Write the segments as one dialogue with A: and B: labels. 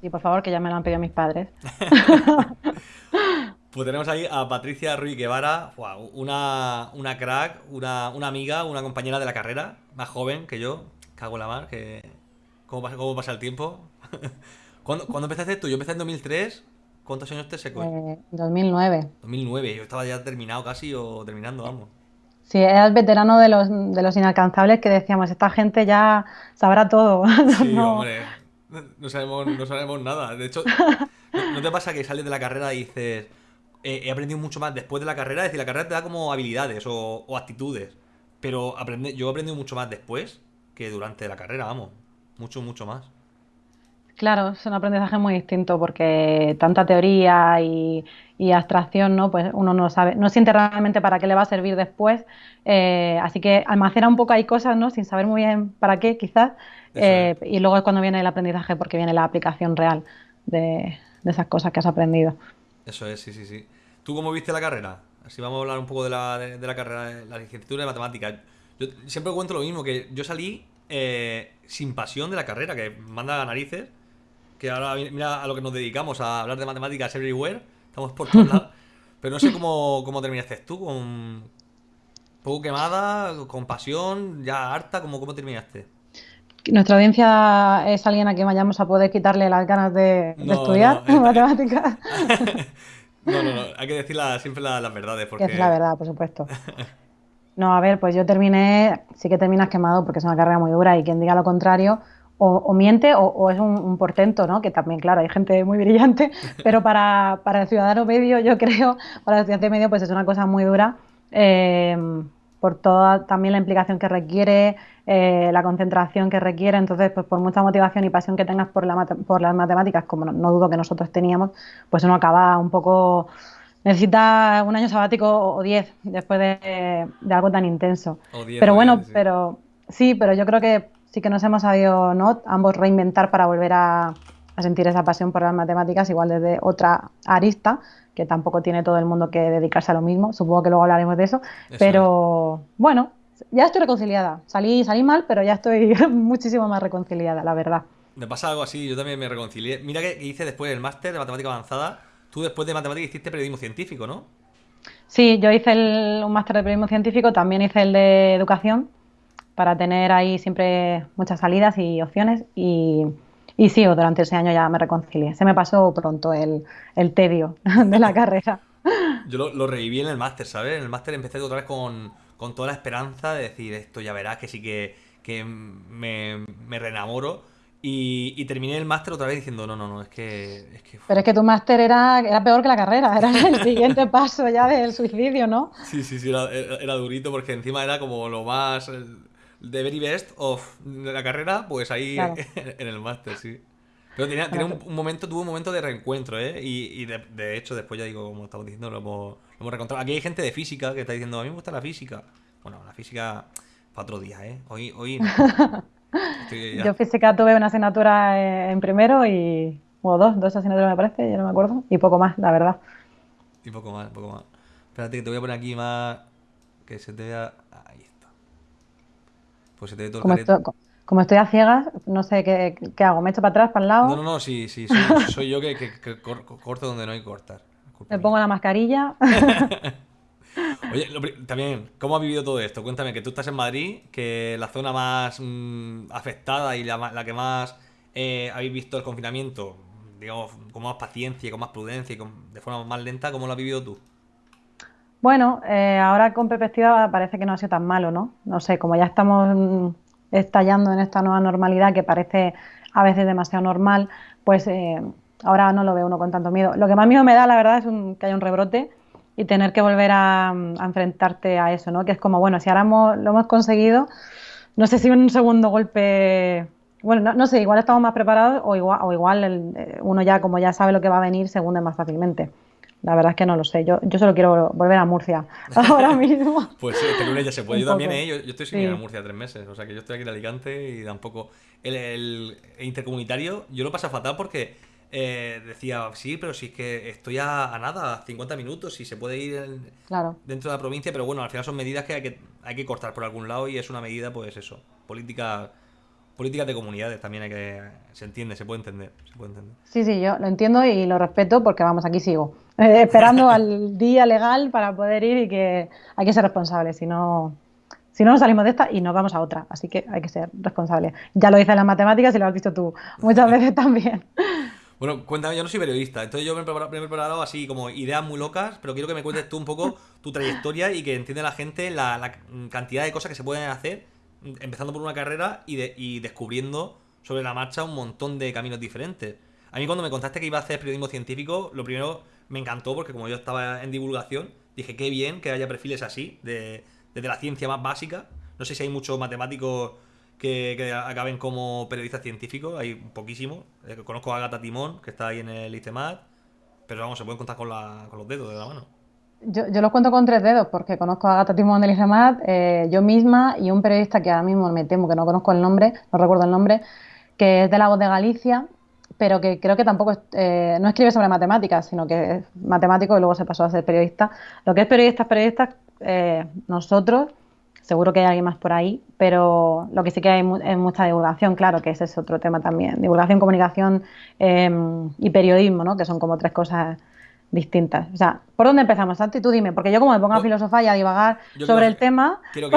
A: Sí, por favor, que ya me lo han pedido mis padres.
B: Pues tenemos ahí a Patricia Ruiz Guevara, una, una crack, una, una, amiga, una compañera de la carrera, más joven que yo, cago en la mar, que... ¿Cómo pasa, cómo pasa el tiempo? ¿Cuándo, ¿Cuándo, empezaste tú? Yo empecé en 2003. ¿Cuántos años te seco?
A: Eh, 2009.
B: 2009, yo estaba ya terminado casi o terminando, vamos.
A: Sí, eras veterano de los, de los inalcanzables que decíamos, esta gente ya sabrá todo.
B: Sí, hombre, no sabemos, no sabemos nada. De hecho, ¿no te pasa que sales de la carrera y dices, he aprendido mucho más después de la carrera? Es decir, la carrera te da como habilidades o, actitudes, pero aprende, yo he aprendido mucho más después que durante la carrera, vamos, mucho, mucho más.
A: Claro, es un aprendizaje muy distinto porque tanta teoría y, abstracción, ¿no? Pues uno no sabe, no siente realmente para qué le va a servir después. Eh, así que almacena un poco ahí cosas, ¿no? Sin saber muy bien para qué, quizás. Eh, y luego es cuando viene el aprendizaje, porque viene la aplicación real de, esas cosas que has aprendido.
B: Eso es, sí, sí, sí. ¿Tú cómo viste la carrera? Así vamos a hablar un poco de la, de, la carrera, la licenciatura de matemáticas. Yo siempre cuento lo mismo, que yo salí eh, sin pasión de la carrera, que manda a narices que ahora mira a lo que nos dedicamos, a hablar de matemáticas everywhere, estamos por todos lados. Pero no sé cómo, cómo terminaste tú, con poco quemada, con pasión, ya harta, ¿cómo, cómo terminaste?
A: Nuestra audiencia es alguien a quien vayamos a poder quitarle las ganas de, estudiar matemáticas.
B: no, no, no, hay que decir siempre las verdades.
A: Porque... Es la verdad, por supuesto. No, a ver, pues yo terminé, sí que terminas quemado porque es una carrera muy dura y quien diga lo contrario, o, miente o, es un, portento, ¿no? Que también, claro, hay gente muy brillante, pero para, para el ciudadano medio, yo creo, para el estudiante medio, pues es una cosa muy dura. Eh, por toda también la implicación que requiere, eh, la concentración que requiere, entonces pues por mucha motivación y pasión que tengas por, la por las matemáticas, como no, dudo que nosotros teníamos, pues uno acaba un poco, necesita un año sabático o diez después de, algo tan intenso. pero bueno, pero sí, pero yo creo que sí que nos hemos sabido ¿no? ambos reinventar para volver a, sentir esa pasión por las matemáticas, igual desde otra arista, que tampoco tiene todo el mundo que dedicarse a lo mismo. Supongo que luego hablaremos de eso. pero bueno, ya estoy reconciliada. Salí, salí mal, pero ya estoy muchísimo más reconciliada, la verdad.
B: Me pasa algo así, yo también me reconcilié. Mira que hice después el máster de matemática avanzada. Tú después de matemática hiciste periodismo científico, ¿no?
A: Sí, yo hice un máster de periodismo científico, también hice el de educación para tener ahí siempre muchas salidas y opciones y, y sí, durante ese año ya me reconcilié. Se me pasó pronto el, tedio de la carrera.
B: Yo lo, reviví en el máster, ¿sabes? En el máster empecé otra vez con, toda la esperanza de decir esto ya verás que sí que, me, me reenamoro. Y, terminé el máster otra vez diciendo, no, no, no, es que...
A: Pero es que tu máster era, era peor que la carrera, era el siguiente paso ya del suicidio, ¿no?
B: Sí, sí, sí, era, era, durito porque encima era como lo más de very best of la carrera, pues ahí en el máster, sí. Pero tenía, un, momento, tuvo un momento de reencuentro, ¿eh? Y, de, hecho, después ya digo, como estamos diciendo, lo hemos, lo hemos reencontrado. Aquí hay gente de física que está diciendo, a mí me gusta la física. Bueno, la física para otro día, ¿eh? Hoy, hoy
A: Yo física tuve una asignatura en primero y... O dos, dos asignaturas me parece, ya no me acuerdo. Y poco más, la verdad.
B: Y poco más, poco más. Espérate que te voy a poner aquí más... Que se te vea...
A: Pues se te ve todo el como, estoy, a ciegas, no sé qué, hago. ¿Me echo para atrás, para el lado?
B: No, no, no, sí, sí, soy, yo que, corto donde no hay que cortar.
A: Me pongo la mascarilla.
B: Oye, también, ¿cómo has vivido todo esto? Cuéntame, que tú estás en Madrid, que la zona más mm, afectada y la, que más eh, habéis visto el confinamiento, digamos, con más paciencia, con más prudencia y de forma más lenta, ¿cómo lo has vivido tú?
A: Bueno, eh, ahora con perspectiva parece que no ha sido tan malo, ¿no? No sé, como ya estamos mm, estallando en esta nueva normalidad que parece a veces demasiado normal, pues eh, ahora no lo ve uno con tanto miedo. Lo que más miedo me da, la verdad, es que haya un rebrote y tener que volver a, enfrentarte a eso, ¿no? Que es como, bueno, si ahora lo hemos conseguido, no sé si un segundo golpe, bueno, no, sé, igual estamos más preparados o igual, o igual eh, uno ya, como ya sabe lo que va a venir, se hunde más fácilmente. La verdad es que no lo sé. Yo, yo solo quiero volver a Murcia ahora mismo.
B: pues sí, este ya se puede. Yo también, ¿eh? yo, estoy sin ir a Murcia tres meses. O sea que yo estoy aquí en Alicante y tampoco. El, el intercomunitario, yo lo paso fatal porque eh, decía, sí, pero si es que estoy a, nada, a 50 minutos y se puede ir dentro de la provincia, pero bueno, al final son medidas que hay, que hay que cortar por algún lado y es una medida, pues eso, política políticas de comunidades también hay que... Se entiende, se puede entender, se puede entender.
A: Sí, sí, yo lo entiendo y lo respeto porque vamos, aquí sigo. Eh, esperando al día legal para poder ir y que hay que ser responsable, si no, si no nos salimos de esta y nos vamos a otra. Así que hay que ser responsable. Ya lo dice en las matemáticas y lo has dicho tú muchas veces también.
B: Bueno, cuéntame, yo no soy periodista, entonces yo me he preparado, así como ideas muy locas, pero quiero que me cuentes tú un poco tu trayectoria y que entienda la gente la, cantidad de cosas que se pueden hacer empezando por una carrera y, y descubriendo sobre la marcha un montón de caminos diferentes. A mí cuando me contaste que iba a hacer periodismo científico, lo primero me encantó porque como yo estaba en divulgación, dije qué bien que haya perfiles así, de, desde la ciencia más básica. No sé si hay muchos matemáticos que, acaben como periodistas científicos, hay poquísimos. Eh, conozco a Agatha Timón, que está ahí en el ICEMAT, pero vamos, se pueden contar con, los dedos de la mano.
A: Yo, los cuento con tres dedos porque conozco a Agatha Timón del ICEMAT, eh, yo misma y un periodista que ahora mismo me temo que no conozco el nombre, no recuerdo el nombre, que es de la voz de Galicia, pero que creo que tampoco eh, no escribe sobre matemáticas, sino que es matemático y luego se pasó a ser periodista. Lo que es periodistas, periodistas, nosotros seguro que hay alguien más por ahí, pero lo que sí que hay es mucha divulgación, claro, que ese es otro tema también. Divulgación, comunicación em, y periodismo, ¿no? Que son como tres cosas distintas. O sea, ¿por dónde empezamos, Santi? Tú dime, porque yo como me pongo a filosofar y a divagar sobre el tema...
B: Quiero que,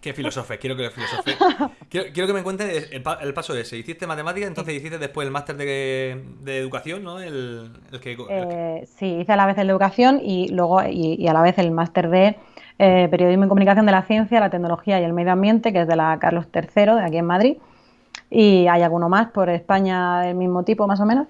B: que filosofes, quiero que filosofes. Quiero, quiero, que me cuentes el, paso ese. Hiciste matemáticas, entonces hiciste después el máster de, educación, ¿no? El, que,
A: eh, sí, hice a la vez el de educación y luego y a la vez el máster de eh, Periodismo y Comunicación de la Ciencia, la Tecnología y el Medio Ambiente, que es de la Carlos III, de aquí en Madrid. Y hay alguno más por España del mismo tipo, más o menos.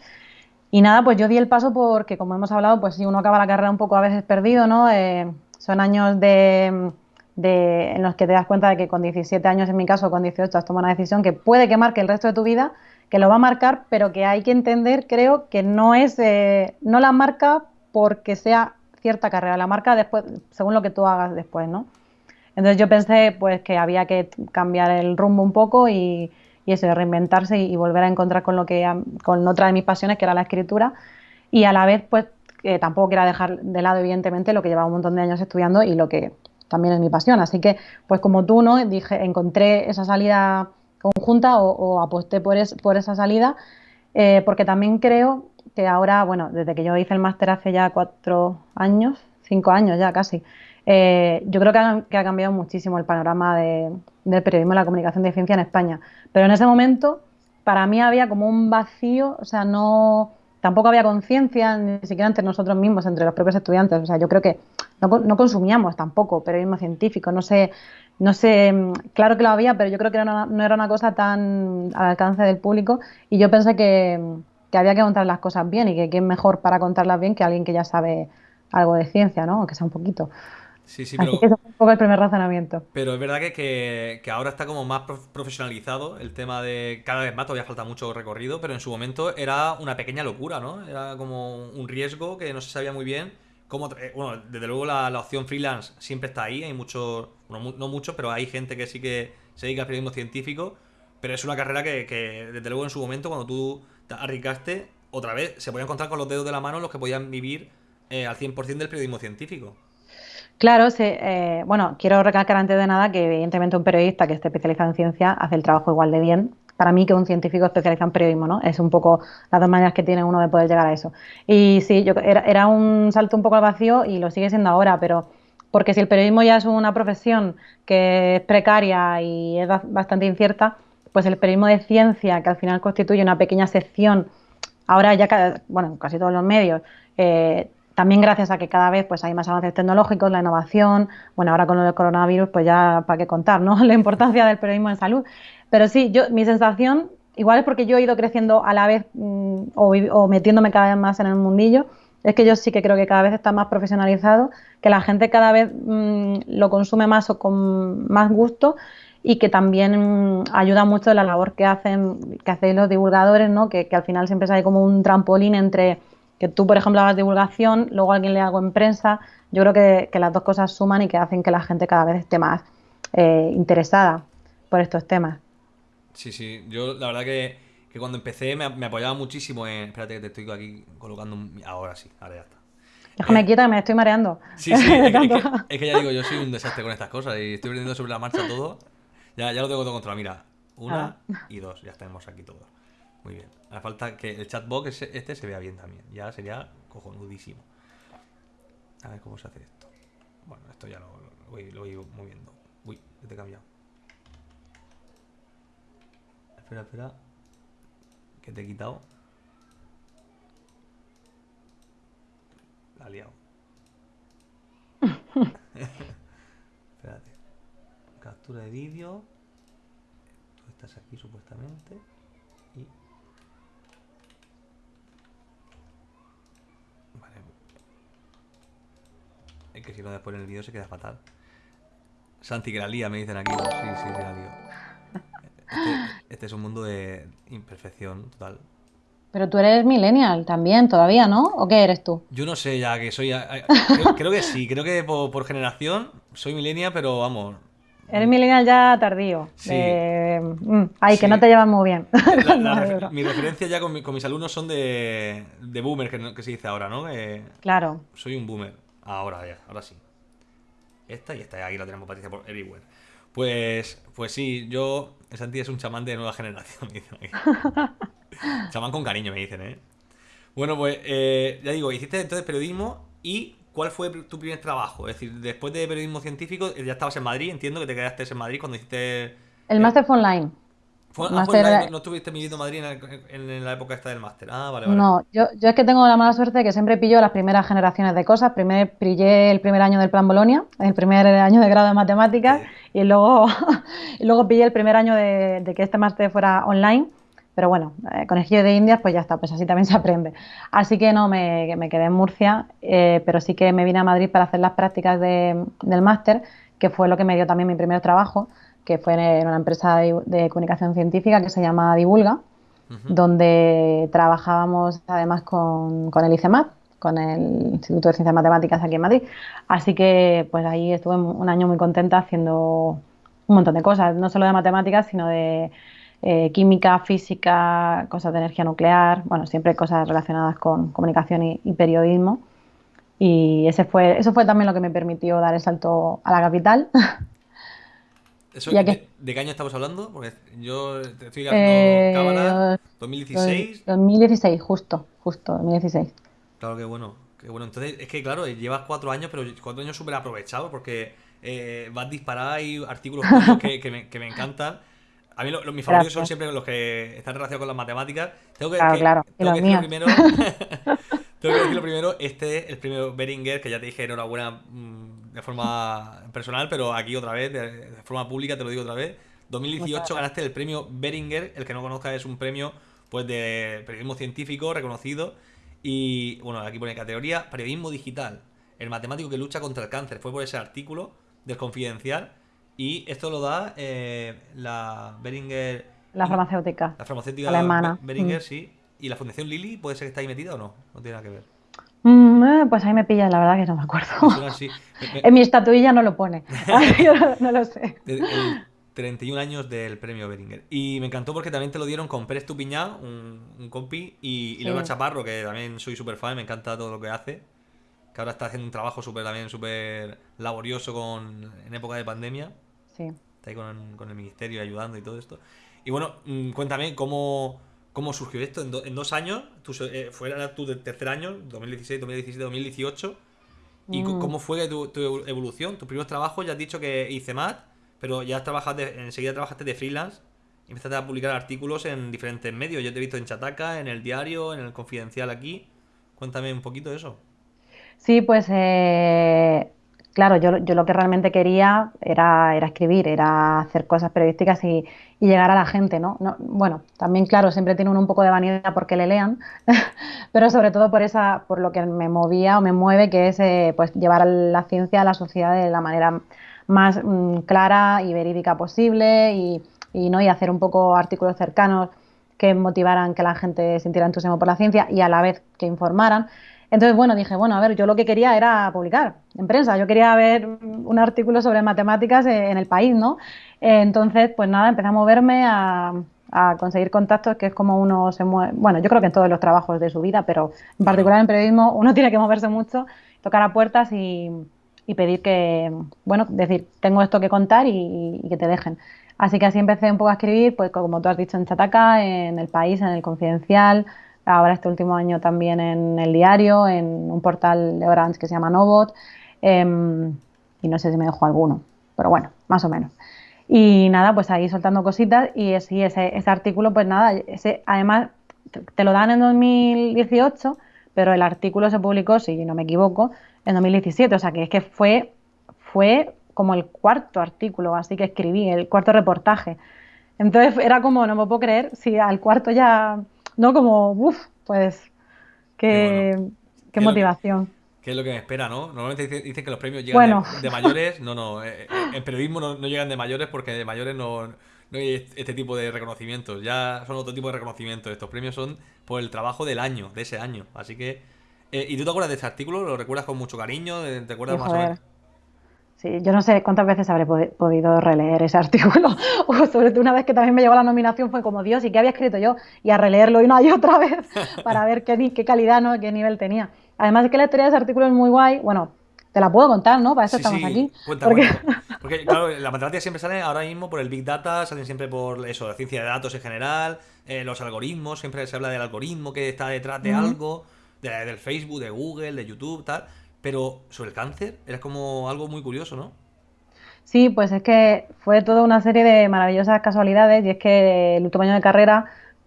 A: Y nada, pues yo di el paso porque, como hemos hablado, pues si uno acaba la carrera un poco a veces perdido, ¿no? Eh, son años de, en los que te das cuenta de que con 17 años, en mi caso, con 18, has tomado una decisión que puede que marque el resto de tu vida, que lo va a marcar, pero que hay que entender, creo, que no es, eh, no la marca porque sea cierta carrera, la marca después, según lo que tú hagas después, ¿no? Entonces yo pensé pues que había que cambiar el rumbo un poco y, y eso, reinventarse y, volver a encontrar con lo que con otra de mis pasiones que era la escritura y a la vez pues que tampoco quiera dejar de lado evidentemente lo que llevaba un montón de años estudiando y lo que también es mi pasión. Así que pues como tú no dije encontré esa salida conjunta o, aposté por, esa salida eh, porque también creo que ahora, bueno, desde que yo hice el máster hace ya cuatro años, cinco años ya casi, eh, yo creo que ha, cambiado muchísimo el panorama del periodismo y la comunicación de ciencia en España. Pero en ese momento, para mí había como un vacío, o sea, no tampoco había conciencia, ni siquiera entre nosotros mismos, entre los propios estudiantes. O sea, yo creo que no, consumíamos tampoco periodismo científico. No sé, no sé, claro que lo había, pero yo creo que no era una cosa tan al alcance del público. Y yo pensé que, que había que contar las cosas bien y que quién mejor para contarlas bien que alguien que ya sabe algo de ciencia, ¿no? Aunque sea un poquito.
B: Sí, sí, pero...
A: Así que es un poco el primer razonamiento.
B: Pero es verdad que, que, ahora está como más profesionalizado el tema de... Cada vez más, todavía falta mucho recorrido, pero en su momento era una pequeña locura, ¿no? Era como un riesgo que no se sabía muy bien cómo... Bueno, desde luego la, opción freelance siempre está ahí, hay muchos... Bueno, no muchos, pero hay gente que sí que se dedica al periodismo científico, pero es una carrera que, que desde luego en su momento, cuando tú arriesgaste, otra vez, se podían contar con los dedos de la mano los que podían vivir eh, al 100% del periodismo científico.
A: Claro, eh, bueno, quiero recalcar antes de nada que evidentemente un periodista que esté especializado en ciencia hace el trabajo igual de bien para mí que un científico especializado en periodismo, ¿no? Es un poco las dos maneras que tiene uno de poder llegar a eso. Y sí, yo, era, era un salto un poco al vacío y lo sigue siendo ahora, pero porque si el periodismo ya es una profesión que es precaria y es bastante incierta, pues el periodismo de ciencia, que al final constituye una pequeña sección, ahora ya, bueno, casi todos los medios, eh, también gracias a que cada vez pues hay más avances tecnológicos, la innovación, bueno, ahora con del coronavirus, pues ya para qué contar, ¿no? La importancia del periodismo en salud. Pero sí, yo, mi sensación, igual es porque yo he ido creciendo a la vez mm, o, metiéndome cada vez más en el mundillo, es que yo sí que creo que cada vez está más profesionalizado, que la gente cada vez mm, lo consume más o con más gusto y que también ayuda mucho la labor que hacen que hacéis los divulgadores, ¿no? Que, al final siempre hay como un trampolín entre que tú, por ejemplo, hagas divulgación, luego alguien le hago en prensa. Yo creo que, las dos cosas suman y que hacen que la gente cada vez esté más eh, interesada por estos temas.
B: Sí, sí. Yo la verdad que, cuando empecé me, apoyaba muchísimo en... Espérate que te estoy aquí colocando... Ahora sí, ahora ya está.
A: Déjame eh, quieta que me estoy mareando.
B: Sí, sí, es que, es que, ya digo, yo soy un desastre con estas cosas y estoy aprendiendo sobre la marcha todo. Ya, ya lo tengo todo controlado. Mira, Una y dos. Ya tenemos aquí todos. Muy bien. Hace falta que el chatbox este se vea bien también. Ya sería cojonudísimo. A ver cómo se hace esto. Bueno, esto ya lo, voy, lo voy moviendo. Uy, te he cambiado. Espera, espera. Que te he quitado. La ha liado. Espérate. Captura de vídeo. Tú estás aquí supuestamente. Y. Vale. Es que si no después en el vídeo se queda fatal. Santi que la lía, me dicen aquí. Sí, sí, que la lío. Este, este es un mundo de imperfección total.
A: Pero tú eres millennial también, todavía, ¿no? ¿O qué eres tú?
B: Yo no sé ya que soy. Creo, que sí, creo que por, generación soy millennial, pero vamos.
A: Eres millennial ya tardío. Sí. Mm, ay, que no te llevan muy bien.
B: mi referencia ya con, mis alumnos son de, de boomer, que, se dice ahora, ¿no?
A: claro.
B: Soy un boomer. Ahora ya, ahora sí. Esta y esta, aquí la tenemos Patricia por everywhere. Pues, pues sí, yo. Santi es un chamán de nueva generación, me dicen Chamán con cariño, me dicen, ¿eh? Bueno, pues eh, ya digo, hiciste entonces periodismo y ¿cuál fue tu primer trabajo? Es decir, después de periodismo científico, ya estabas en Madrid, entiendo que te quedaste en Madrid cuando hiciste...
A: El máster fue online.
B: Ah, ¿No, estuviste viviendo en Madrid en, la época esta del máster? Ah, vale, vale.
A: No, yo, yo, es que tengo la mala suerte de que siempre pillo las primeras generaciones de cosas. Primero pillé el primer año del plan Bolonia, el primer año de grado de matemáticas, y luego, y luego pillé el primer año de, de que este máster fuera online. Pero bueno, eh, con el giro de Indias, pues ya está, pues así también se aprende. Así que no, me, me quedé en Murcia, eh, pero sí que me vine a Madrid para hacer las prácticas de, del máster, que fue lo que me dio también mi primer trabajo, que fue en una empresa de, comunicación científica que se llama Divulga, donde trabajábamos además con, con el ICEMAT, con el Instituto de Ciencias Matemáticas aquí en Madrid. Así que pues ahí estuve un año muy contenta haciendo un montón de cosas, no solo de matemáticas, sino de eh, química, física, cosas de energía nuclear, bueno, siempre cosas relacionadas con comunicación y, periodismo. Y ese fue, eso fue también lo que me permitió dar el salto a la capital.
B: de, qué año estamos hablando? Porque yo estoy eh, cámara 2016.
A: 2016, justo, justo, 2016.
B: Claro, que bueno, qué bueno. Entonces, es que claro, llevas cuatro años, pero cuatro años súper aprovechados porque eh, vas a disparar y artículos que, que, me, que me encantan. A mí mis favoritos son siempre los que están relacionados con las matemáticas. Tengo que,
A: claro,
B: Tengo que decirlo primero. tengo que decirlo primero. Este, el premio Beringer, que ya te dije enhorabuena mm, de forma personal, pero aquí otra vez, de, forma pública, te lo digo otra vez. 2018 ganaste el premio Beringer. El que no conozca es un premio pues de periodismo científico reconocido. Y bueno, aquí pone categoría periodismo digital. El matemático que lucha contra el cáncer. Fue por ese artículo del Confidencial y esto lo da eh, la Beringer.
A: La farmacéutica.
B: La farmacéutica
A: alemana.
B: Beringer, mm. sí. ¿Y la Fundación Lili puede ser que está ahí metida o no? No tiene nada que ver.
A: Mm, eh, pues ahí me pillas, la verdad que no me acuerdo. en mi estatuilla no lo pone. no, lo sé.
B: 31 años del premio Beringer. Y me encantó porque también te lo dieron con Pérez Tupiñá, un, un compi, y, y Laura Chaparro, que también soy súper fan, me encanta todo lo que hace. Que ahora está haciendo un trabajo súper también súper laborioso con, en época de pandemia. Está ahí con, el ministerio ayudando y todo esto. Y bueno, mm, cuéntame cómo, cómo surgió esto en, dos años. Tú, eh, tu tercer año, 2016, 2017, 2018. ¿Y mm. cómo fue tu, evolución? Tu primer trabajo, ya has dicho que hice más, pero ya trabajaste, enseguida trabajaste de freelance y empezaste a publicar artículos en diferentes medios. Yo te he visto en Chataca, en el diario, en el Confidencial aquí. Cuéntame un poquito de eso.
A: Sí, pues eh, claro, yo, lo que realmente quería era, escribir, era hacer cosas periodísticas y, llegar a la gente, ¿no? Bueno, también, claro, siempre tiene uno un poco de vanidad porque le lean, pero sobre todo por esa, por lo que me movía o me mueve, que es eh, pues llevar la ciencia a la sociedad de la manera más mm, clara y verídica posible y, ¿no? y hacer un poco artículos cercanos que motivaran que la gente sintiera entusiasmo por la ciencia y a la vez que informaran. Entonces, bueno, dije, bueno, a ver, yo lo que quería era publicar en prensa, yo quería ver un artículo sobre matemáticas en el país, ¿no? Entonces, pues nada, empecé a moverme, a, conseguir contactos, que es como uno se mueve, bueno, yo creo que en todos los trabajos de su vida, pero en particular en periodismo uno tiene que moverse mucho, tocar a puertas y, pedir que, bueno, decir, tengo esto que contar y, que te dejen. Así que así empecé un poco a escribir, pues como tú has dicho, en Chataca, en El País, en El Confidencial, ahora este último año también en El Diario, en un portal de Orange que se llama Novot, em, y no sé si me dejo alguno, pero bueno, más o menos. Y nada, pues ahí soltando cositas y ese, artículo, pues nada, ese, además te lo dan en 2018, pero el artículo se publicó, si no me equivoco, en 2017, o sea que es que fue, fue como el cuarto artículo, así que escribí, el cuarto reportaje. Entonces era como, no me puedo creer, si al cuarto ya, no como, uff, pues, qué, qué, motivación.
B: ¿Qué es lo que me espera, no? Normalmente dicen que los premios llegan de, mayores. No, no. Eh, eh, en periodismo no, llegan de mayores porque de mayores no, no hay este tipo de reconocimientos. Ya son otro tipo de reconocimientos. Estos premios son por el trabajo del año, de ese año. Así que. Eh, ¿Y tú te acuerdas de este artículo? ¿Lo recuerdas con mucho cariño? ¿Te acuerdas más o menos?
A: Sí, yo no sé cuántas veces habré podido releer ese artículo, o sobre todo una vez que también me llegó la nominación fue como Dios, ¿y qué había escrito yo? Y a releerlo una y otra vez para ver qué, qué calidad, ¿no? qué nivel tenía. Además es que la historia de ese artículo es muy guay, bueno, te la puedo contar, ¿no? Para eso estamos aquí.
B: porque... porque... claro, la matemática siempre sale ahora mismo por el Big Data, salen siempre por eso, la ciencia de datos en general, eh, los algoritmos, siempre se habla del algoritmo que está detrás de algo, de, del Facebook, de Google, de YouTube, tal. Pero sobre el cáncer era como algo muy curioso, ¿no?
A: Sí, pues es que fue toda una serie de maravillosas casualidades y es que el último año de carrera,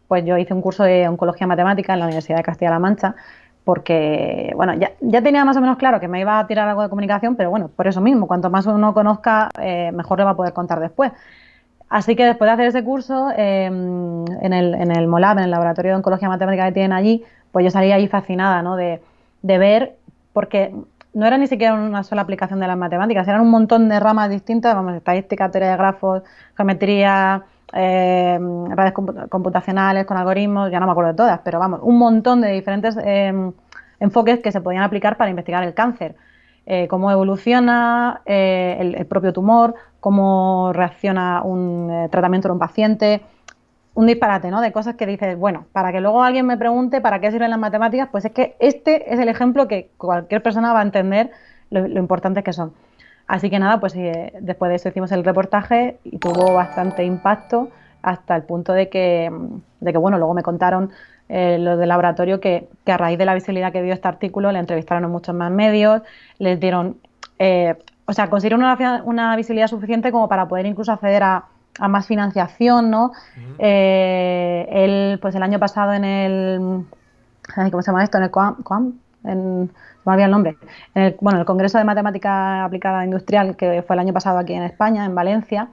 A: pues yo hice un curso de oncología matemática en la Universidad de Castilla-La Mancha porque, bueno, ya, ya, tenía más o menos claro que me iba a tirar algo de comunicación, pero bueno, por eso mismo, cuanto más uno conozca, eh, mejor le va a poder contar después. Así que después de hacer ese curso, em, en, el, en el MOLAB, en el Laboratorio de Oncología Matemática que tienen allí, pues yo salí ahí fascinada, ¿no? De, de ver, porque no era ni siquiera una sola aplicación de las matemáticas, eran un montón de ramas distintas, vamos, estadística, teoría de grafos, geometría, eh, redes computacionales con algoritmos, ya no me acuerdo de todas, pero vamos, un montón de diferentes em, enfoques que se podían aplicar para investigar el cáncer. Eh, cómo evoluciona eh, el, propio tumor, cómo reacciona un tratamiento en un paciente, un disparate, ¿no? De cosas que dices, bueno, para que luego alguien me pregunte para qué sirven las matemáticas, pues es que este es el ejemplo que cualquier persona va a entender lo, lo importantes que son. Así que nada, pues eh, después de eso hicimos el reportaje y tuvo bastante impacto hasta el punto de que, de que bueno, luego me contaron eh, los del laboratorio que, a raíz de la visibilidad que dio este artículo le entrevistaron en muchos más medios, les dieron, eh, o sea, consiguieron una, visibilidad suficiente como para poder incluso acceder a, más financiación, ¿no? él, pues el año pasado en el, ¿cómo se llama esto? En el COAM, en, me olvidado el nombre, en el, bueno, el Congreso de Matemática Aplicada Industrial, que fue el año pasado aquí en España, en Valencia,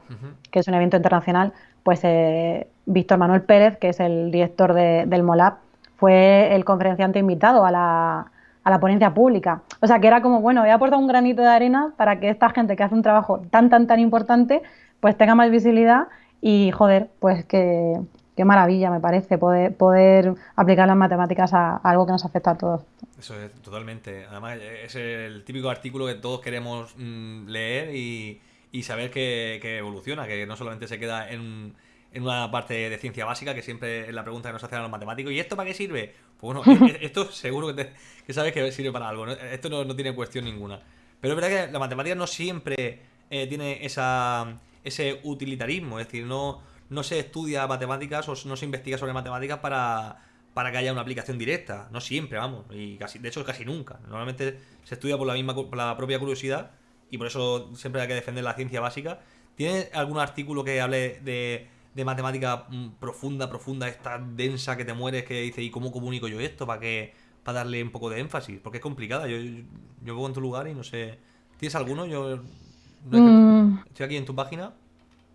A: que es un evento internacional, pues eh, Víctor Manuel Pérez, que es el director del MOLAB, fue el conferenciante invitado a la, a la ponencia pública. O sea, que era como, bueno, he aportado un granito de arena para que esta gente que hace un trabajo tan, tan, tan importante, pues tenga más visibilidad y, joder, pues que, qué maravilla me parece poder, poder aplicar las matemáticas a, algo que nos afecta a todos.
B: Eso es totalmente. Además, es el típico artículo que todos queremos mm, leer y, saber que, evoluciona, que no solamente se queda en, una parte de ciencia básica, que siempre es la pregunta que nos hacen los matemáticos. ¿Y esto para qué sirve? Pues bueno, e, e, esto seguro que, sabes que sirve para algo. Esto no, tiene cuestión ninguna. Pero es verdad que la matemática no siempre eh, tiene esa, ese utilitarismo. Es decir, no no se estudia matemáticas o no se investiga sobre matemáticas para, para que haya una aplicación directa. No siempre, vamos. Y casi, de hecho, casi nunca. Normalmente se estudia por la misma por la propia curiosidad y por eso siempre hay que defender la ciencia básica. ¿Tiene algún artículo que hable de, de matemática mm, profunda, profunda, esta densa que te mueres, que dice, ¿y cómo comunico yo esto? Para que para darle un poco de énfasis, porque es complicada. Yo, yo, yo en tu lugar y no sé. ¿Tienes alguno? Yo mm. estoy aquí en tu página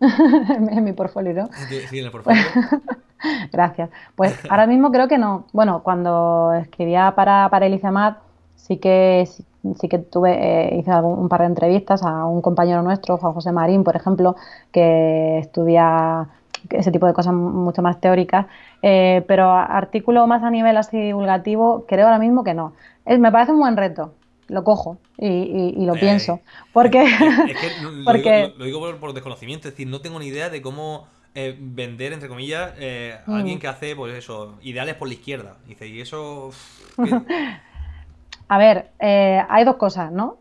A: en mi portfolio,
B: Sí, en el portfolio.
A: Gracias. Pues ahora mismo creo que no. Bueno, cuando escribía para, para el sí que, sí, que tuve, eh, hice un par de entrevistas a un compañero nuestro, Juan José Marín, por ejemplo, que estudia ese tipo de cosas mucho más teóricas, eh, pero artículo más a nivel así divulgativo, creo ahora mismo que no. me parece un buen reto, lo cojo y, lo pienso. Porque,
B: porque... Lo, digo, por, desconocimiento, es decir, no tengo ni idea de cómo eh, vender, entre comillas, eh, a alguien mm. que hace, pues eso, ideales por la izquierda. Dice, y eso...
A: a ver, eh, hay dos cosas, ¿no?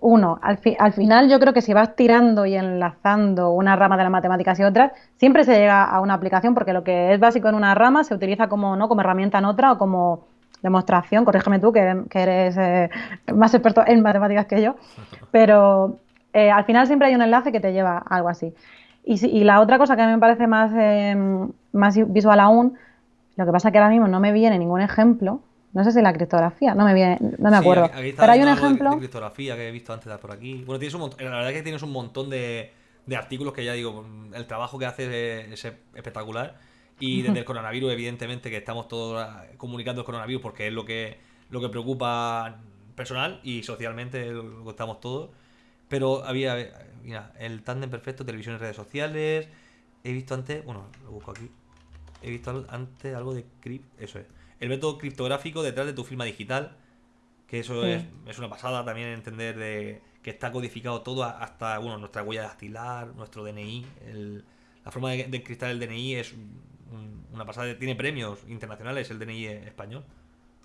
A: uno, al, al, final yo creo que si vas tirando y enlazando una rama de las matemáticas y otras, siempre se llega a una aplicación porque lo que es básico en una rama se utiliza como, ¿no? como herramienta en otra o como demostración, corrígeme tú que, eres eh, más experto en matemáticas que yo, pero eh, al final siempre hay un enlace que te lleva a algo así. Y, y la otra cosa que a mí me parece más, em, más visual aún, lo que pasa es que ahora mismo no me viene ningún ejemplo, no sé si la criptografía, no me viene, no me acuerdo. Pero hay un ejemplo.
B: De, criptografía que he visto antes de por aquí. Bueno, tienes un montón, la verdad es que tienes un montón de, de artículos que ya digo, el trabajo que haces es, espectacular. Y desde el coronavirus, evidentemente, que estamos todos comunicando el coronavirus porque es lo que, lo que preocupa personal y socialmente lo que estamos todos. Pero había, mira, el tándem perfecto, televisión y redes sociales. He visto antes, bueno, lo busco aquí. He visto antes algo de crip, eso es el método criptográfico detrás de tu firma digital, que eso es, una pasada también entender de que está codificado todo hasta bueno, nuestra huella dactilar, nuestro DNI. la forma de, de encriptar el DNI es una pasada, tiene premios internacionales el DNI español.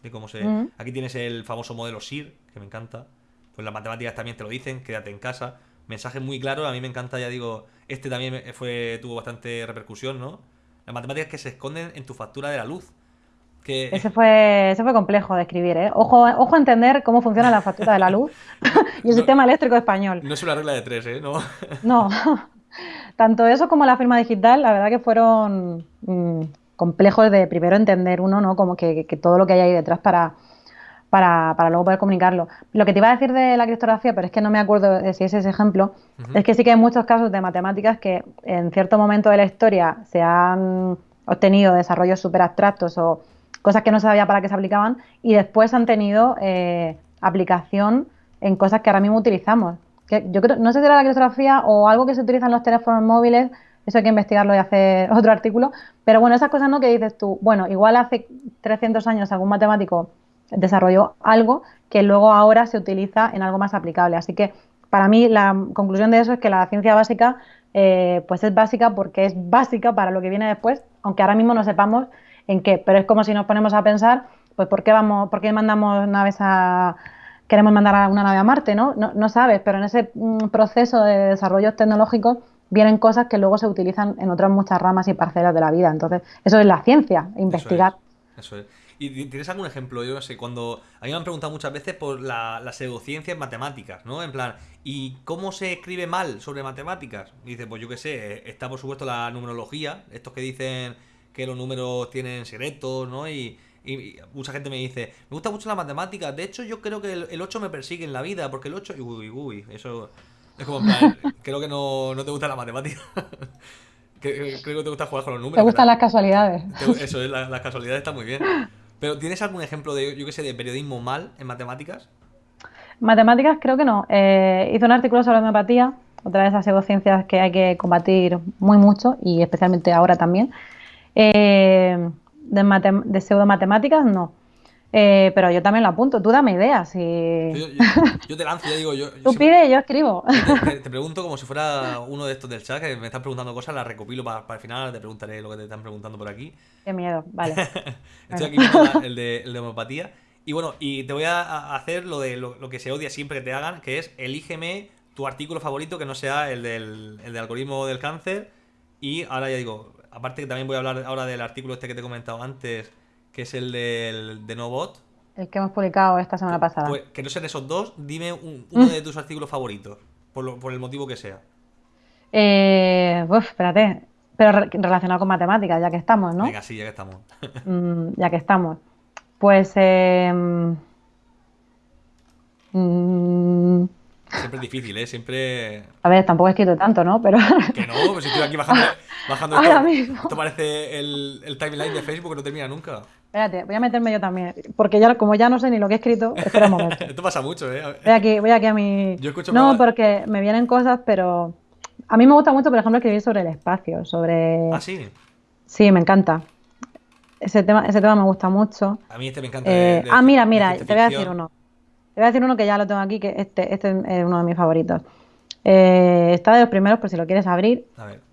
B: De cómo se, Aquí tienes el famoso modelo SIR, que me encanta. Pues las matemáticas también te lo dicen, quédate en casa. Mensaje muy claro, a mí me encanta, ya digo, este también fue tuvo bastante repercusión, ¿no? Las matemáticas que se esconden en tu factura de la luz.
A: Ese, fue, ese fue complejo de escribir, ¿eh? Ojo, ojo a entender cómo funciona la factura de la luz y el sistema eléctrico español.
B: No es una regla de tres, ¿eh? No.
A: no. Tanto eso como la firma digital, la verdad que fueron mm, complejos de primero entender uno, ¿no? Como que, todo lo que hay ahí detrás para, para, luego poder comunicarlo. Lo que te iba a decir de la criptografía, pero es que no me acuerdo de si es ese ejemplo, es que sí que hay muchos casos de matemáticas que en cierto momento de la historia se han obtenido desarrollos súper abstractos o cosas que no se sabía para qué se aplicaban y después han tenido eh, aplicación en cosas que ahora mismo utilizamos. Yo creo, no sé si era la criptografía o algo que se utiliza en los teléfonos móviles, eso hay que investigarlo y hacer otro artículo, pero bueno, esas cosas no que dices tú, bueno, igual hace 300 años algún matemático desarrolló algo que luego ahora se utiliza en algo más aplicable. Así que para mí la conclusión de eso es que la ciencia básica eh, pues es básica porque es básica para lo que viene después, aunque ahora mismo no sepamos en qué, pero es como si nos ponemos a pensar, pues ¿por qué, vamos, por qué mandamos naves a... Queremos mandar a una nave a Marte, ¿no? No, sabes, pero en ese mm, proceso de desarrollo tecnológico vienen cosas que luego se utilizan en otras muchas ramas y parcelas de la vida. Entonces, eso es la ciencia, investigar.
B: Eso es. ¿Y tienes algún ejemplo? Yo no sé, cuando. A mí me han preguntado muchas veces por la, la pseudociencia en matemáticas, ¿no? En plan, ¿y cómo se escribe mal sobre matemáticas? dice, pues yo qué sé, está por supuesto la numerología, estos que dicen que los números tienen secretos, ¿no? Y, mucha gente me dice, me gusta mucho la matemática, de hecho yo creo que el, 8 me persigue en la vida, porque el 8, uy, uy, eso es como, creo que no, te gusta la matemática. creo que te gusta jugar con los números.
A: Te gustan las casualidades.
B: Eso es, las casualidades están muy bien. Pero ¿tienes algún ejemplo de, yo qué sé, de periodismo mal en matemáticas?
A: Matemáticas creo que no. Eh, hice un artículo sobre homeopatía, otra de esas pseudociencias que hay que combatir muy mucho y especialmente ahora también. Eh, de, de pseudomatemáticas, no. Eh, pero yo también lo apunto. Tú dame ideas. Y...
B: Yo, te lanzo, ya digo. Yo,
A: Tú pide, yo escribo.
B: Te, pregunto como si fuera uno de estos del chat que me están preguntando cosas, las recopilo para, el final. Te preguntaré lo que te están preguntando por aquí.
A: Qué miedo, vale.
B: Estoy aquí viendo el de, el de homeopatía. Y bueno, y te voy a hacer lo de lo, que se odia siempre que te hagan, que es elígeme tu artículo favorito que no sea el del, el del algoritmo del cáncer. Y ahora ya digo, aparte que también voy a hablar ahora del artículo este que te he comentado antes, que es el del de NoBot.
A: El que hemos publicado esta semana pasada.
B: Pues que no sean esos dos, dime uno de tus artículos favoritos, por, por el motivo que sea.
A: Eh, uf, espérate. Pero relacionado con matemáticas, ya que estamos, ¿no?
B: Venga, sí, ya que estamos.
A: Mm, ya que estamos. Pues... Eh,
B: Siempre es difícil, ¿eh? Siempre...
A: A ver, tampoco he escrito tanto, ¿no? Pero...
B: Que no, pues estoy aquí bajando, bajando Ahora esto. Mismo. Esto parece el, el, timeline de Facebook que no termina nunca.
A: Espérate, voy a meterme yo también. Porque ya, como ya no sé ni lo que he escrito, espera un momento.
B: esto pasa mucho, ¿eh?
A: Voy aquí, voy aquí a mi... Yo escucho no, porque me vienen cosas, pero... A mí me gusta mucho, por ejemplo, escribir sobre el espacio, sobre...
B: ¿Ah, sí?
A: Sí, me encanta. Ese tema, ese tema me gusta mucho.
B: A mí este me encanta.
A: Eh, ah, mira, mira, te voy a decir uno. Te voy a decir uno que ya lo tengo aquí, que este, este es uno de mis favoritos. Eh, está de los primeros, por si lo quieres abrir.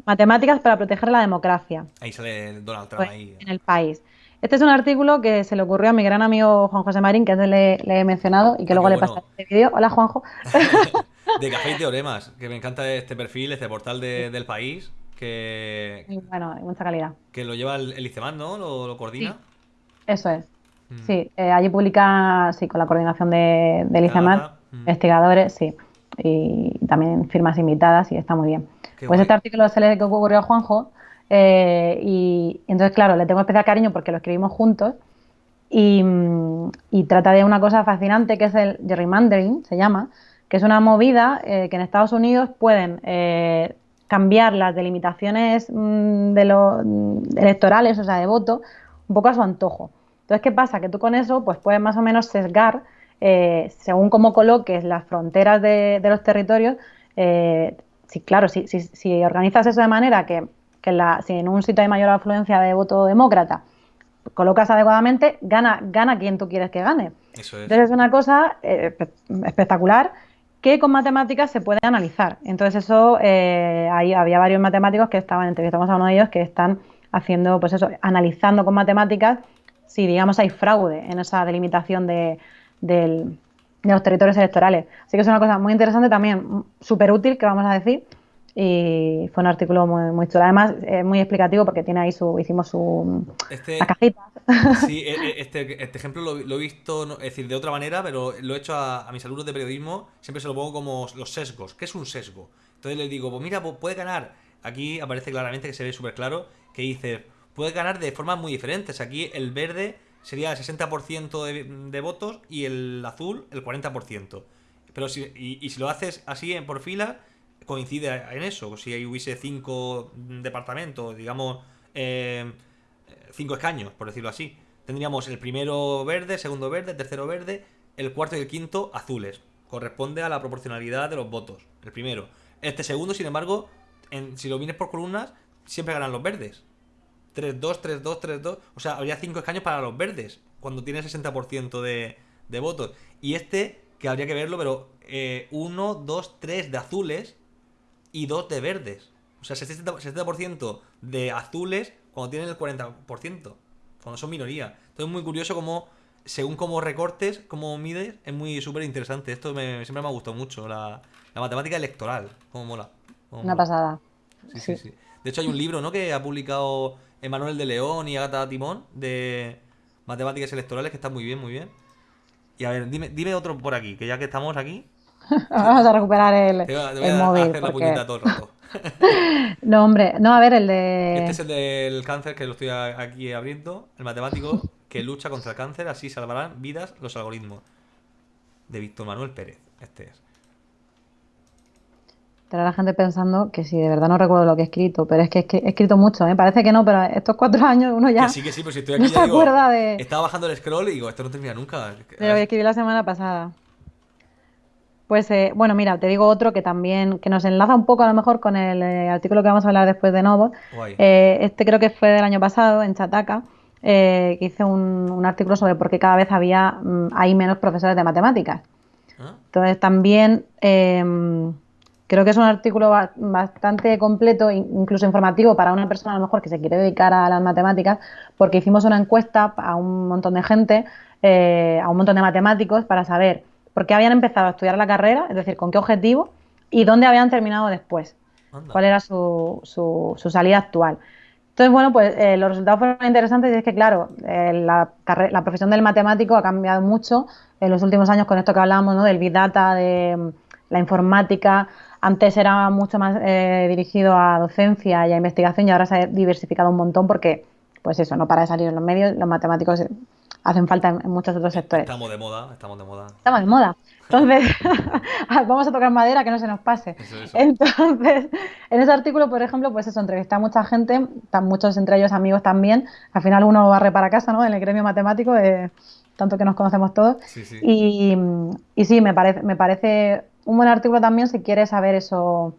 A: Matemáticas para proteger la democracia.
B: Ahí sale Donald Trump. Pues,
A: en el país. Este es un artículo que se le ocurrió a mi gran amigo Juan José Marín, que es le, le he mencionado y que
B: Ah,
A: luego
B: qué
A: le
B: bueno.
A: pasé este vídeo. Hola, Juanjo.
B: De Café y Teoremas, que me encanta este perfil, este portal de- del país, que,
A: bueno, mucha calidad.
B: que lo lleva el, el ICEMAN, ¿no? Lo, lo coordina.
A: Eso es.
B: Mm.
A: Sí, eh, allí publica, sí, con la coordinación de, ICEMAT,
B: data, mm.
A: investigadores, sí, y también firmas invitadas y está muy bien.
B: Qué
A: pues
B: guay.
A: este artículo se le ocurrió a Juanjo eh, y entonces, claro, le tengo especial cariño porque lo escribimos juntos y, mm, y trata de una cosa fascinante que es el gerrymandering, se llama, que es una movida eh, que en Estados Unidos pueden eh, cambiar las delimitaciones mm, de los electorales, o sea, de voto, un poco a su antojo. Entonces, ¿qué pasa? Que tú con eso pues puedes más o menos sesgar, eh, según cómo coloques las fronteras de, de los territorios, eh, si, claro, si, si- si organizas eso de manera que, que la- si en un sitio hay mayor afluencia de voto demócrata, colocas adecuadamente, gana, gana quien tú quieres que gane.
B: Eso es.
A: Entonces es una cosa eh, espe- espectacular que con matemáticas se puede analizar. Entonces eso, eh, ahí había varios matemáticos que estaban, entrevistamos a uno de ellos, que están haciendo, pues eso, analizando con matemáticas si, digamos, hay fraude en esa delimitación de, del- de los territorios electorales. Así que es una cosa muy interesante también, súper útil, que vamos a decir, y fue un artículo muy, muy chulo. Además, es muy explicativo porque tiene ahí su, hicimos su,
B: Este,
A: cajita.
B: sí, e- e- este, este ejemplo lo, lo he visto, es decir, de otra manera, pero lo he hecho a, a mis alumnos de periodismo, siempre se lo pongo como los sesgos. ¿Qué es un sesgo? Entonces les digo, pues mira, pues puede ganar. Aquí aparece claramente que se ve súper claro que dice, puede ganar de formas muy diferentes. Aquí el verde sería el 60% de, de votos y el azul el 40%. Pero si, y, si lo haces así en por fila, coincide en eso. Si hubiese cinco departamentos, digamos, eh, cinco escaños, por decirlo así. Tendríamos el primero verde, segundo verde, tercero verde, el cuarto y el quinto azules. Corresponde a la proporcionalidad de los votos. El primero. Este segundo, sin embargo, en- si lo vienes por columnas, siempre ganan los verdes. 3-2, 3-2, 3-2. O sea, habría 5 escaños para los verdes. Cuando tiene 60% de, de votos. Y este, que habría que verlo, pero 1, 2, 3 de azules y 2 de verdes. O sea, 60%, 60% de azules cuando tienen el 40%. Cuando son minoría. Entonces es muy curioso cómo, según cómo recortes, cómo mides, es muy súper interesante. Esto me- siempre me ha gustado mucho. La, la matemática electoral. Cómo mola. cómo
A: Una
B: mola.
A: pasada.
B: Sí, sí, sí. De hecho, hay un libro, ¿no? Que ha publicado Emanuel de León y Agata Timón de matemáticas electorales que está muy bien, muy bien. Y a ver, dime, dime otro por aquí, que ya que estamos aquí,
A: Vamos a recuperar el,
B: te voy a, te voy
A: el
B: a
A: móvil.
B: hacer la
A: porque-
B: puñeta todo el rato.
A: No, hombre, no, a ver, el de...
B: Este es el del cáncer que lo estoy aquí abriendo. El matemático que lucha contra el cáncer, así salvarán vidas los algoritmos. De Víctor Manuel Pérez. Este es.
A: Estará la gente pensando que si de verdad no recuerdo lo que he escrito, pero es que he escri- he escrito mucho, ¿eh? Parece que no, pero estos cuatro años uno ya
B: Que sí, que sí, pero si estoy
A: no
B: aquí
A: se
B: ya digo,
A: acuerda de,
B: Estaba bajando el scroll y digo, esto no termina nunca.
A: de lo que escribí la semana pasada. Pues eh, bueno, mira, te digo otro que también, que nos enlaza un poco a lo mejor con el eh, artículo que vamos a hablar después de Novo. Eh, este creo que fue del año pasado, en Chataca, que hice un, un artículo sobre por qué cada vez había, mm, hay menos profesores de matemáticas.
B: ¿Ah?
A: Entonces también eh, creo que es un artículo ba- bastante completo, in- incluso informativo para una persona a lo mejor que se quiere dedicar a las matemáticas, porque hicimos una encuesta a un montón de gente, eh, a un montón de matemáticos, para saber por qué habían empezado a estudiar la carrera, es decir, con qué objetivo y dónde habían terminado después,
B: Anda.
A: cuál era su, su- su salida actual. Entonces, bueno, pues eh, los resultados fueron interesantes y es que, claro, eh, la, la profesión del matemático ha cambiado mucho en los últimos años con esto que hablamos, ¿no? Del Big Data, de mm, la informática. Antes era mucho más eh, dirigido a docencia y a investigación y ahora se ha diversificado un montón porque, pues eso, no para de salir en los medios, los matemáticos eh, hacen falta en, en muchos otros sectores.
B: Estamos de moda, estamos de moda.
A: Estamos de moda. Entonces, vamos a tocar madera que no se nos pase.
B: Eso, eso.
A: Entonces, en ese artículo, por ejemplo, pues eso, entrevisté a mucha gente, tan muchos entre ellos amigos también. Al final uno barre para casa, ¿no? En el gremio matemático, de tanto que nos conocemos todos.
B: Sí, sí.
A: Y, y sí, me parece, me parece un buen artículo también si quieres saber eso.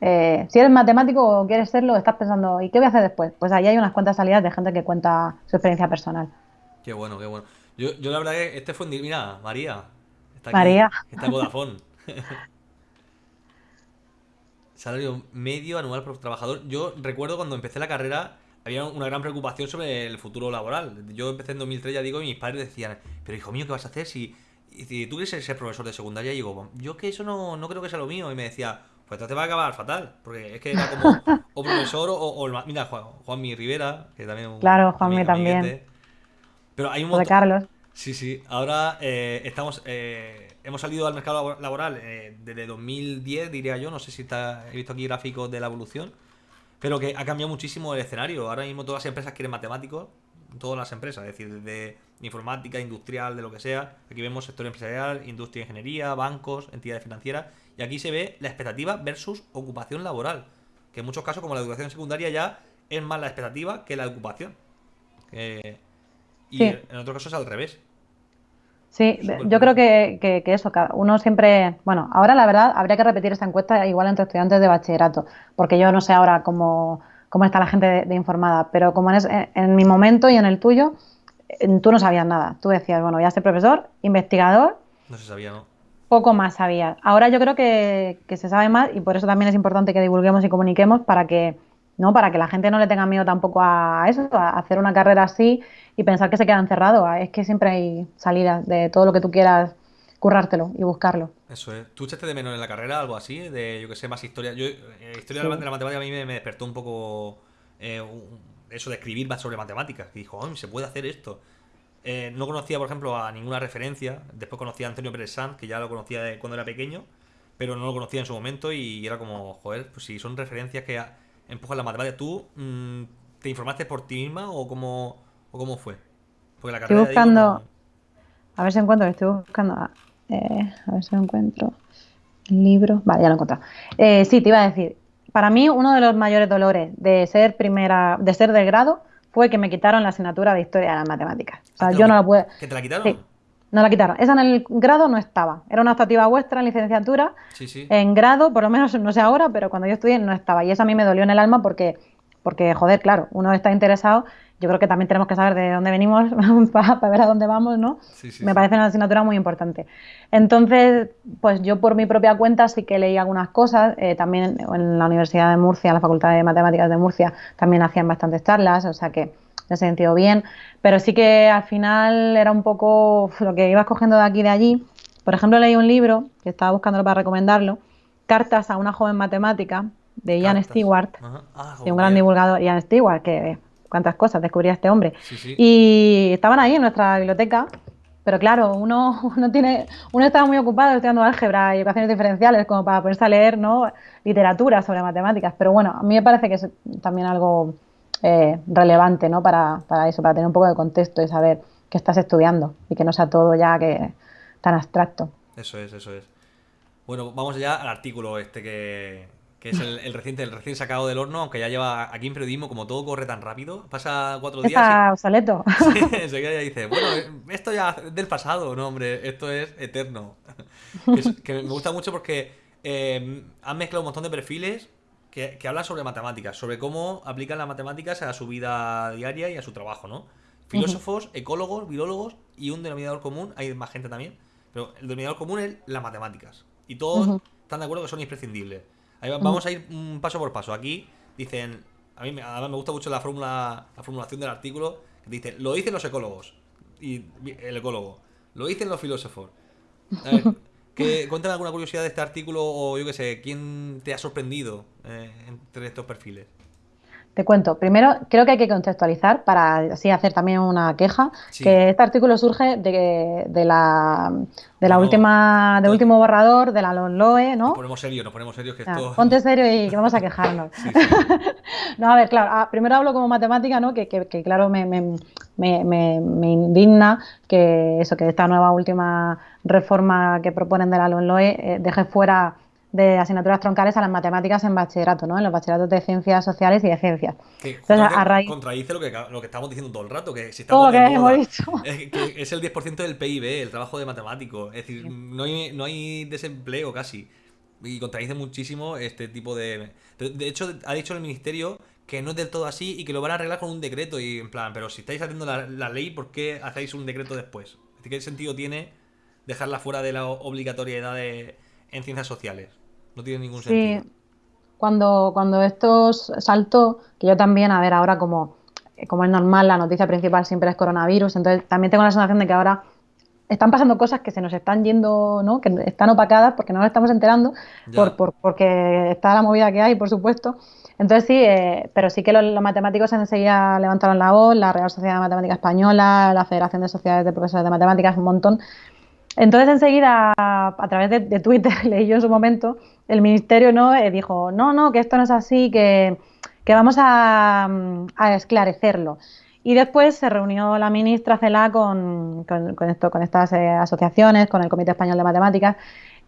A: eh, si eres matemático o quieres serlo, estás pensando, ¿y qué voy a hacer después? Pues ahí hay unas cuantas salidas de gente que cuenta su experiencia personal.
B: Qué bueno, qué bueno. Yo, yo la verdad que este fue un... Mira, María. Está
A: María.
B: Está en Vodafone. Salario medio anual por trabajador. Yo recuerdo cuando empecé la carrera, había una gran preocupación sobre el futuro laboral. Yo empecé en 2003, ya digo, y mis padres decían, pero hijo mío, ¿qué vas a hacer si, si tú quieres ser profesor de secundaria? Y digo, yo que eso no, no creo que sea lo mío. Y me decía, pues entonces te va a acabar fatal, porque es que era como o profesor o, o mira, Juan, Juanmi Rivera, que también...
A: Claro, Juanmi también.
B: Pero hay un
A: montón... De Carlos.
B: Sí, sí. Ahora eh, estamos, eh, hemos salido al mercado laboral eh, desde 2010, diría yo. No sé si está, he visto aquí gráficos de la evolución. Pero que ha cambiado muchísimo el escenario. Ahora mismo todas las empresas quieren matemáticos. Todas las empresas, es decir, desde informática, industrial, de lo que sea. Aquí vemos sector empresarial, industria, ingeniería, bancos, entidades financieras. Y aquí se ve la expectativa versus ocupación laboral. Que en muchos casos, como la educación secundaria, ya es más la expectativa que la ocupación. y en otros casos es al revés.
A: Sí, yo creo que, que, eso, uno siempre, bueno, ahora la verdad habría que repetir esta encuesta igual entre estudiantes de bachillerato, porque yo no sé ahora cómo, cómo está la gente de, informada, pero como en, en, mi momento y en el tuyo, tú no sabías nada. Tú decías, bueno, voy a ser profesor, investigador.
B: No se sabía, ¿no?
A: Poco más sabía. Ahora yo creo que, que se sabe más y por eso también es importante que divulguemos y comuniquemos para que, ¿no? Para que la gente no le tenga miedo tampoco a eso, a hacer una carrera así y pensar que se queda encerrado. Es que siempre hay salida de todo lo que tú quieras currártelo y buscarlo.
B: Eso es. ¿Tú echaste de menos en la carrera algo así? De, yo que sé, más historia. Yo, eh, historia de la matemática a mí me, despertó un poco eh, eso de escribir más sobre matemáticas. Y dijo, se puede hacer esto. Eh, no conocía, por ejemplo, a ninguna referencia. Después conocí a Antonio Pérez Sanz, que ya lo conocía de cuando era pequeño, pero no lo conocía en su momento y era como, joder, pues si son referencias que empujan la matemática. ¿Tú mm, te informaste por ti misma o cómo, cómo fue?
A: Porque la estoy buscando. A ver si encuentro, estoy buscando. Eh, a ver si lo encuentro. El libro. Vale, ya lo he encontrado. Eh, sí, te iba a decir. Para mí, uno de los mayores dolores de ser primera, de ser del grado, fue que me quitaron la asignatura de historia de las matemáticas. O sea, yo no la pude.
B: ¿Que te la quitaron? Sí,
A: no la quitaron. Esa en el grado no estaba. Era una optativa vuestra en licenciatura.
B: Sí, sí.
A: En grado, por lo menos no sé ahora, pero cuando yo estudié no estaba. Y eso a mí me dolió en el alma porque, porque joder, claro, uno está interesado yo creo que también tenemos que saber de dónde venimos para, ver a dónde vamos, ¿no? Me parece una asignatura muy importante. Entonces, pues yo por mi propia cuenta sí que leí algunas cosas, eh, también en la Universidad de Murcia, en la Facultad de Matemáticas de Murcia, también hacían bastantes charlas, o sea que en ese sentido bien, pero sí que al final era un poco lo que ibas cogiendo de aquí y de allí. Por ejemplo, leí un libro, que estaba buscándolo para recomendarlo, Cartas a una joven matemática, de Ian Stewart, ah, de un gran divulgador, Ian Stewart, que cuántas cosas descubría este hombre. Y estaban ahí en nuestra biblioteca, pero claro, uno, uno, tiene, uno estaba muy ocupado estudiando álgebra y ecuaciones diferenciales como para ponerse a leer ¿no? literatura sobre matemáticas. Pero bueno, a mí me parece que es también algo eh, relevante ¿no? para, para eso, para tener un poco de contexto y saber qué estás estudiando y que no sea todo ya que tan abstracto.
B: Eso es, eso es. Bueno, vamos ya al artículo este que, que es el, reciente, el recién sacado del horno, aunque ya lleva aquí en periodismo, como todo corre tan rápido, pasa cuatro días.
A: Está obsoleto.
B: Sí, ya dice, bueno, esto ya es del pasado, no, hombre, esto es eterno. Que, me gusta mucho porque eh, han mezclado un montón de perfiles que, hablan sobre matemáticas, sobre cómo aplican las matemáticas a su vida diaria y a su trabajo, ¿no? Filósofos, ecólogos, virólogos y un denominador común, hay más gente también, pero el denominador común es las matemáticas. Y todos están de acuerdo que son imprescindibles vamos a ir un paso por paso. Aquí dicen, a mí me gusta mucho la fórmula, la formulación del artículo, que dice, lo dicen los ecólogos y el ecólogo, lo dicen los filósofos. A ver, que, cuéntame alguna curiosidad de este artículo o yo qué sé, ¿quién te ha sorprendido eh, entre estos perfiles?
A: Te cuento. Primero, creo que hay que contextualizar para así hacer también una queja, que este artículo surge de, de la, de la última, del último borrador de la LOE, ¿no?
B: Nos ponemos serios, nos ponemos serios que esto...
A: Ponte serio y que vamos a quejarnos. no, a ver, claro, ah, primero hablo como matemática, ¿no? Que, que, claro, me, me, me, me, indigna que eso, que esta nueva última reforma que proponen de la LOE eh, deje fuera de asignaturas troncales a las matemáticas en bachillerato, ¿no? En los bachilleratos de ciencias sociales y de ciencias.
B: Entonces, a raíz... Contradice lo que, lo que estamos diciendo todo el rato, que si estamos
A: que hemos dicho.
B: Es, que es el 10% del PIB, el trabajo de matemático. Es decir, no hay, no hay desempleo casi. Y contradice muchísimo este tipo de... De hecho, ha dicho el ministerio que no es del todo así y que lo van a arreglar con un decreto. Y en plan, pero si estáis haciendo la, la ley, ¿por qué hacéis un decreto después? ¿Qué sentido tiene dejarla fuera de la obligatoriedad de, en ciencias sociales? No tiene ningún sentido.
A: Cuando, cuando esto saltó, que yo también, a ver, ahora como como es normal, la noticia principal siempre es coronavirus, entonces también tengo la sensación de que ahora están pasando cosas que se nos están yendo, ¿no? que están opacadas porque no nos estamos enterando, por, por, porque está la movida que hay, por supuesto. Entonces sí, eh, pero sí que los, matemáticos enseguida levantaron la voz, la Real Sociedad de Matemática Española, la Federación de Sociedades de Profesores de Matemáticas, un montón. Entonces enseguida, a través de, Twitter, leí yo en su momento, el ministerio no eh, dijo, no, no, que esto no es así, que, vamos a, a esclarecerlo. Y después se reunió la ministra Cela con, estas eh, asociaciones, con el Comité Español de Matemáticas,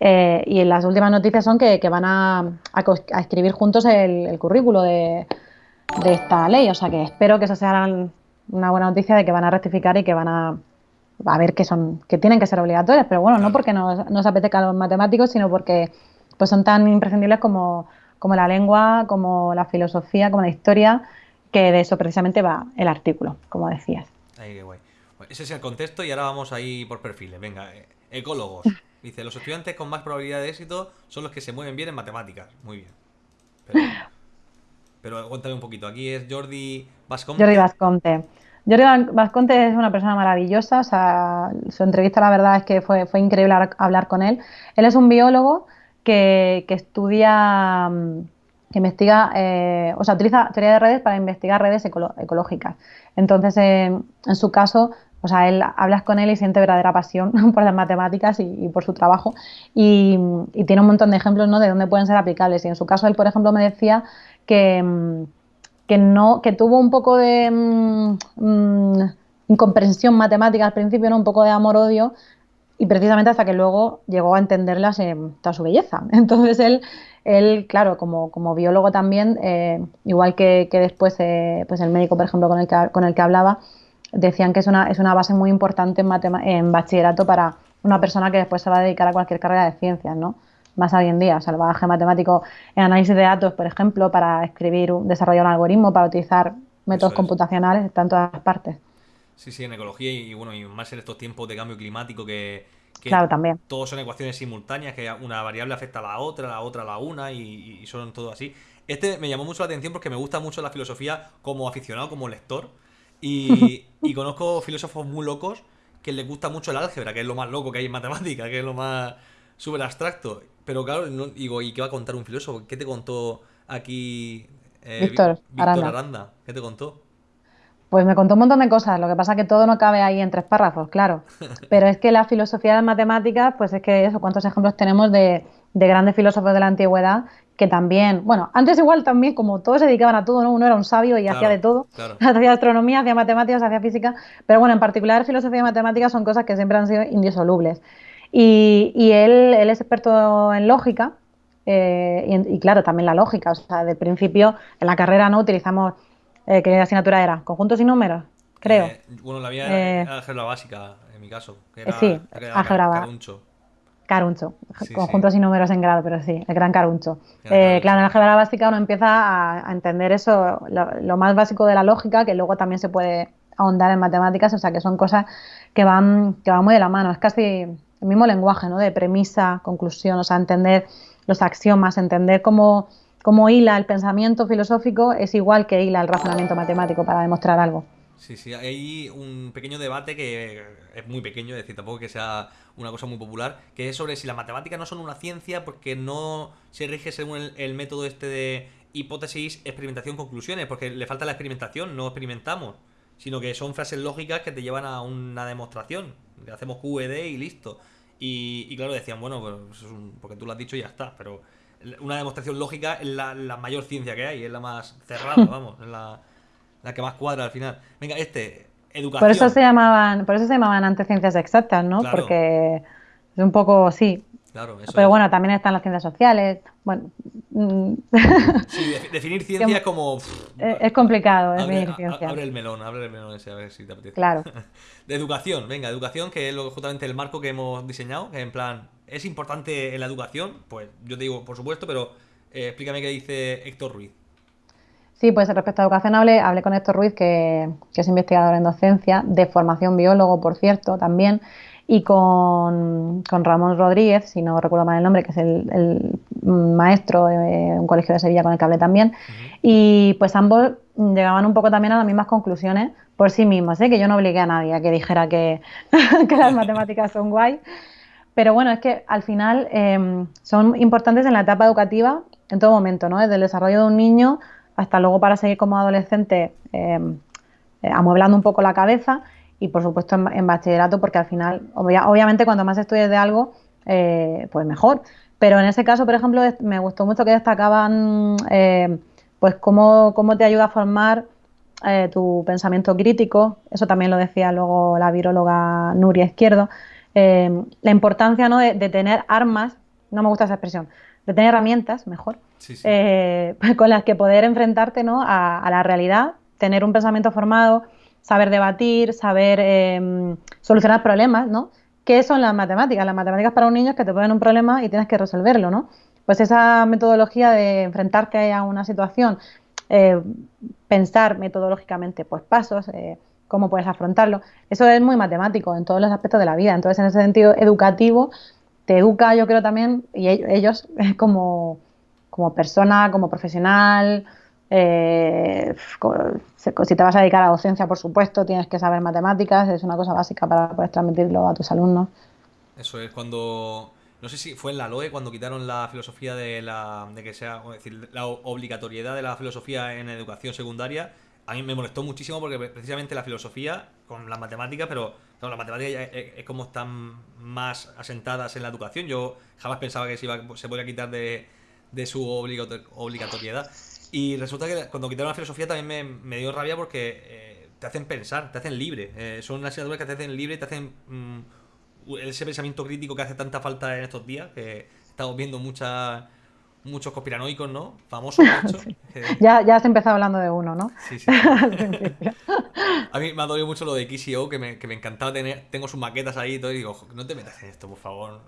A: eh, y las últimas noticias son que, van a, escribir juntos el, currículo de, esta ley. O sea que espero que eso sea una buena noticia de que van a rectificar y que van a, a ver que son que tienen que ser obligatorias. Pero bueno, no porque nos, nos apetezca a los matemáticos, sino porque pues son tan imprescindibles como, como la lengua, como la filosofía, como la historia que de eso precisamente va el artículo, como decías.
B: Ahí, qué guay. ese es el contexto y ahora vamos ahí por perfiles. Venga, eh, ecólogos. Dice, los estudiantes con más probabilidad de éxito son los que se mueven bien en matemáticas. Muy bien. Pero, cuéntame un poquito. Aquí es Jordi Vasconte.
A: Jordi Vasconte. Jordi Vasconte es una persona maravillosa. O sea, su entrevista, la verdad es que fue, fue increíble hablar con él. Él es un biólogo que, que estudia mm, que investiga, eh, o sea, utiliza teoría de redes para investigar redes ecológicas. Entonces, en su caso, o sea, él hablas con él y siente verdadera pasión por las matemáticas y, por su trabajo y, tiene un montón de ejemplos ¿no? de dónde pueden ser aplicables. Y en su caso, él, por ejemplo, me decía que, que no, que tuvo un poco de mm, mm, incomprensión matemática al principio, ¿no? un poco de amor-odio, y precisamente hasta que luego llegó a entenderlas en toda su belleza. Entonces él él, claro, como, como biólogo también, eh, igual que, después eh, pues el médico, por ejemplo, con el que, con el que hablaba, decían que es una, es una base muy importante en, en bachillerato para una persona que después se va a dedicar a cualquier carrera de ciencias, ¿no? Más hoy en día, o sea, el bagaje matemático en análisis de datos, por ejemplo, para escribir, desarrollar un algoritmo, para utilizar métodos computacionales, está en todas partes.
B: Sí, sí, en ecología y, bueno, y más en estos tiempos de cambio climático que,
A: claro, también.
B: Todos son ecuaciones simultáneas, que una variable afecta a la otra, la otra a la una, y, son todo así. Este me llamó mucho la atención porque me gusta mucho la filosofía como aficionado, como lector. Y, conozco filósofos muy locos que les gusta mucho el álgebra, que es lo más loco que hay en matemática, que es lo más súper abstracto. Pero claro, digo, ¿y qué va a contar un filósofo? ¿Qué te contó aquí
A: eh, Víctor,
B: Aranda? ¿Qué te contó?
A: Pues me contó un montón de cosas, lo que pasa es que todo no cabe ahí en tres párrafos, claro. Pero es que la filosofía de las matemáticas, pues es que eso, cuántos ejemplos tenemos de, grandes filósofos de la antigüedad que también, bueno, antes igual también, como todos se dedicaban a todo, ¿no? Uno era un sabio y hacía de todo, hacía astronomía, hacía matemáticas, hacía física, pero bueno, en particular filosofía y matemáticas son cosas que siempre han sido indisolubles. Y, él, él, es experto en lógica, eh, y, y, claro, también la lógica, o sea, del principio en la carrera no utilizamos eh, ¿Qué asignatura era? ¿Conjuntos y números? Creo.
B: Eh, bueno, la mía era eh, álgebra básica, en mi caso. Que era,
A: sí, álgebra Caruncho. Caruncho. Conjuntos y números en grado, pero sí, el gran Caruncho. claro, en álgebra básica uno empieza a, entender eso, lo, más básico de la lógica, que luego también se puede ahondar en matemáticas, o sea, que son cosas que van, que van muy de la mano. Es casi el mismo lenguaje, ¿no? De premisa, conclusión, o sea, entender los axiomas, entender cómo como hila el pensamiento filosófico es igual que hila el razonamiento matemático para demostrar algo.
B: Sí, sí, hay un pequeño debate que es muy pequeño, es decir, tampoco que sea una cosa muy popular, que es sobre si las matemáticas no son una ciencia porque no se rige según el, método este de hipótesis, experimentación, conclusiones, porque le falta la experimentación, no experimentamos, sino que son frases lógicas que te llevan a una demostración, hacemos QED y listo. Y, claro, decían, bueno, pues porque tú lo has dicho y ya está, pero una demostración lógica es la, mayor ciencia que hay, es la más cerrada, vamos, es la, que más cuadra al final. Venga, este, educación.
A: Por eso se llamaban, por eso se llamaban antes ciencias exactas, ¿no? Porque es un poco, sí.
B: Claro, eso
A: Pero bueno, también están las ciencias sociales. Bueno.
B: Mm. Sí, definir ciencia es como.
A: es complicado definir ciencia.
B: Abre el melón, abre el melón ese, a ver si te apetece.
A: Claro.
B: De educación, venga, educación, que es justamente el marco que hemos diseñado, que en plan, ¿Es importante en la educación? Pues yo te digo, por supuesto, pero eh, explícame qué dice Héctor Ruiz.
A: Sí, pues respecto a educación hablé, hablé con Héctor Ruiz, que, es investigador en docencia, de formación biólogo, por cierto, también, y con, Ramón Rodríguez, si no recuerdo mal el nombre, que es el, maestro en un colegio de Sevilla con el que hablé también. Y pues ambos llegaban un poco también a las mismas conclusiones por sí mismos, ¿eh? que yo no obligué a nadie a que dijera que, que las matemáticas son guay. Pero bueno, es que al final em, son importantes en la etapa educativa en todo momento, ¿no? Desde el desarrollo de un niño hasta luego para seguir como adolescente em, eh, amueblando un poco la cabeza y por supuesto en, bachillerato porque al final, obviamente cuando más estudies de algo, eh, pues mejor. Pero en ese caso, por ejemplo, me gustó mucho que destacaban em, pues cómo, cómo, te ayuda a formar eh, tu pensamiento crítico, eso también lo decía luego la viróloga Nuria Izquierdo, Em, la importancia ¿no? de, tener armas, no me gusta esa expresión, de tener herramientas, mejor, eh, con las que poder enfrentarte ¿no? a, la realidad, tener un pensamiento formado, saber debatir, saber em, solucionar problemas, ¿no? ¿Qué son las matemáticas? Las matemáticas para un niño es que te ponen un problema y tienes que resolverlo, ¿no? Pues esa metodología de enfrentarte a una situación, eh, pensar metodológicamente, pues pasos, eh, cómo puedes afrontarlo. Eso es muy matemático en todos los aspectos de la vida. Entonces, en ese sentido educativo, te educa, yo creo también, y ellos como, como persona, como profesional. Eh, si te vas a dedicar a docencia, por supuesto, tienes que saber matemáticas, es una cosa básica para poder transmitirlo a tus alumnos.
B: Eso es cuando no sé si fue en la LOE cuando quitaron la filosofía de la de que sea decir, la obligatoriedad de la filosofía en educación secundaria a mí me molestó muchísimo porque precisamente la filosofía con la matemática, pero la matemática es, como están más asentadas en la educación. Yo jamás pensaba que se, iba, se podía quitar de, su obligatoriedad. Y resulta que cuando quitaron la filosofía también me, dio rabia porque eh, te hacen pensar, te hacen libre. Eh, son asignaturas que te hacen libre te hacen mm, ese pensamiento crítico que hace tanta falta en estos días, que estamos viendo muchas muchos conspiranoicos, ¿no? Famosos, de
A: ya, ya has empezado hablando de uno, ¿no?
B: Sí, sí. a mí me ha dolido mucho lo de XCO, que me, que me encantaba tener. Tengo sus maquetas ahí y todo, y digo, no te metas en esto, por favor.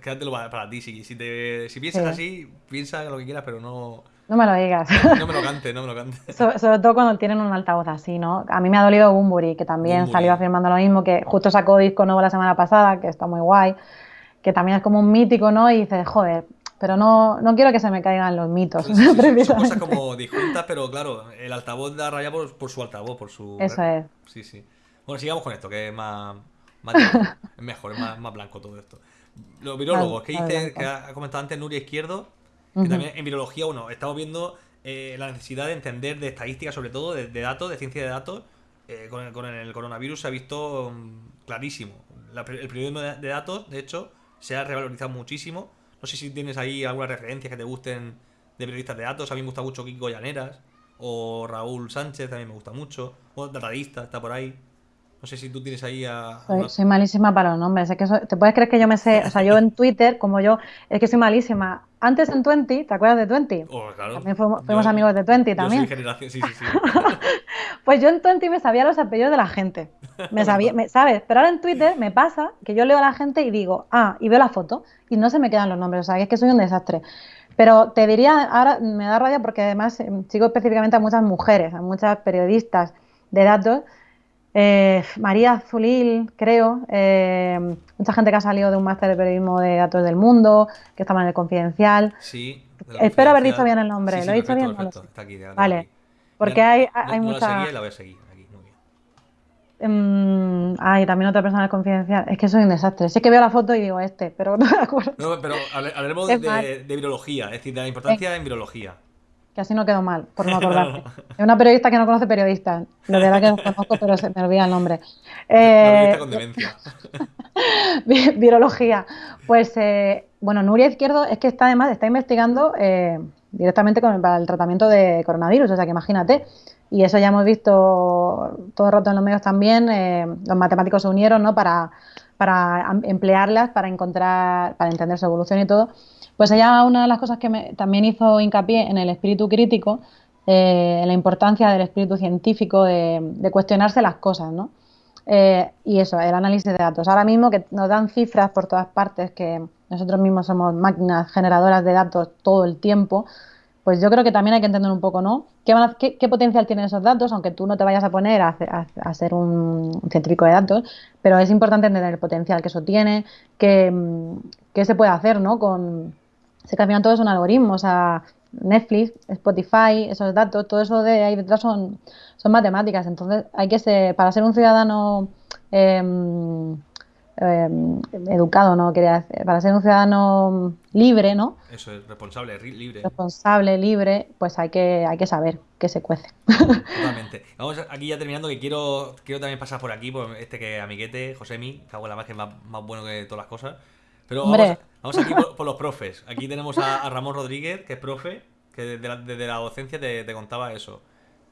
B: Quédatelo para, para ti. Si, si, te, si piensas así, piensa lo que quieras, pero no.
A: No me lo digas.
B: No me lo cante, no me lo cante.
A: sobre todo cuando tienen un altavoz así, ¿no? A mí me ha dolido Bumburi, que también salió afirmando lo mismo, que justo sacó disco nuevo la semana pasada, que está muy guay, que también es como un mítico, ¿no? Y dices, joder, pero no, no quiero que se me caigan los mitos.
B: Sí, sí, son cosas como disjuntas, pero claro, el altavoz da raya por, por, su altavoz, por su...
A: Eso es.
B: Sí, sí. Bueno, sigamos con esto, que es más... es mejor, es más, más, blanco todo esto. Los virólogos, que dice, que ha comentado antes Nuria Izquierdo, que también en virología, bueno, estamos viendo eh, la necesidad de entender de estadística, sobre todo, de, datos, de ciencia de datos. Eh, con, el, con, el, coronavirus se ha visto mm, clarísimo. el periodismo de, de datos, de hecho, se ha revalorizado muchísimo no sé si tienes ahí alguna referencia que te gusten de periodistas de datos. A mí me gusta mucho Kiko Llaneras. O Raúl Sánchez, también me gusta mucho. O Datadista, está por ahí. No sé si tú tienes ahí a.
A: Soy, malísima para los nombres. Es que ¿Te puedes creer que yo me sé? O sea, yo en Twitter, como yo, es que soy malísima. Antes en Twenty, ¿te acuerdas de Twenty?
B: Oh, claro.
A: También fuimos, amigos de Twenty también.
B: Yo soy generación, sí, sí, sí.
A: pues yo en Twenty me sabía los apellidos de la gente. Me sabía, ¿sabes? Pero ahora en Twitter me pasa que yo leo a la gente y digo, ah, y veo la foto y no se me quedan los nombres. O sea, es que soy un desastre. Pero te diría, ahora me da rabia porque además eh, sigo específicamente a muchas mujeres, a muchas periodistas de datos eh, María Zulil, creo, eh, mucha gente que ha salido de un máster de periodismo de datos del mundo, que estaba en el confidencial.
B: Sí.
A: Espero haber dicho bien el nombre. ¿Lo he dicho bien?
B: Está aquí,
A: vale. Porque hay, hay mucha.
B: La, la voy a seguir aquí,
A: bien. ay, también otra persona del confidencial. Es que soy un desastre. Sé que veo la foto y digo este, pero no me acuerdo.
B: No, pero hablaremos de, de, virología, es decir, de la importancia en virología
A: que así no quedo mal, por no acordarme. Es una periodista que no conoce periodistas. De verdad que no conozco, pero se me olvida el nombre.
B: Eh, con demencia.
A: virología. Pues, eh, bueno, Nuria Izquierdo es que está además, está investigando eh, directamente con para el tratamiento de coronavirus, o sea que imagínate. Y eso ya hemos visto todo el rato en los medios también. Eh, los matemáticos se unieron ¿no? para, para emplearlas, para encontrar, para entender su evolución y todo. Pues ella una de las cosas que me, también hizo hincapié en el espíritu crítico, eh, en la importancia del espíritu científico, de, cuestionarse las cosas, ¿no? Eh, y eso, el análisis de datos. Ahora mismo que nos dan cifras por todas partes, que nosotros mismos somos máquinas generadoras de datos todo el tiempo, pues yo creo que también hay que entender un poco, ¿no? ¿Qué, potencial tienen esos datos? Aunque tú no te vayas a poner a, ser un, científico de datos, pero es importante entender el potencial que eso tiene, qué se puede hacer, ¿no? Con, sé que al final todo es un algoritmo, o sea, Netflix, Spotify, esos datos, todo eso de ahí detrás son, son matemáticas. Entonces, hay que ser, para ser un ciudadano em, educado, ¿no? Quería para ser un ciudadano libre, ¿no?
B: Eso es, responsable, libre.
A: Responsable, libre, pues hay que, hay que saber que se cuece.
B: Totalmente. Vamos aquí ya terminando, que quiero, quiero también pasar por aquí, por este que amiguete, Josemi, que hago la más que es más, más bueno que todas las cosas. Pero vamos, aquí por, los profes. Aquí tenemos a, Ramón Rodríguez, que es profe, que desde la, docencia te, contaba eso.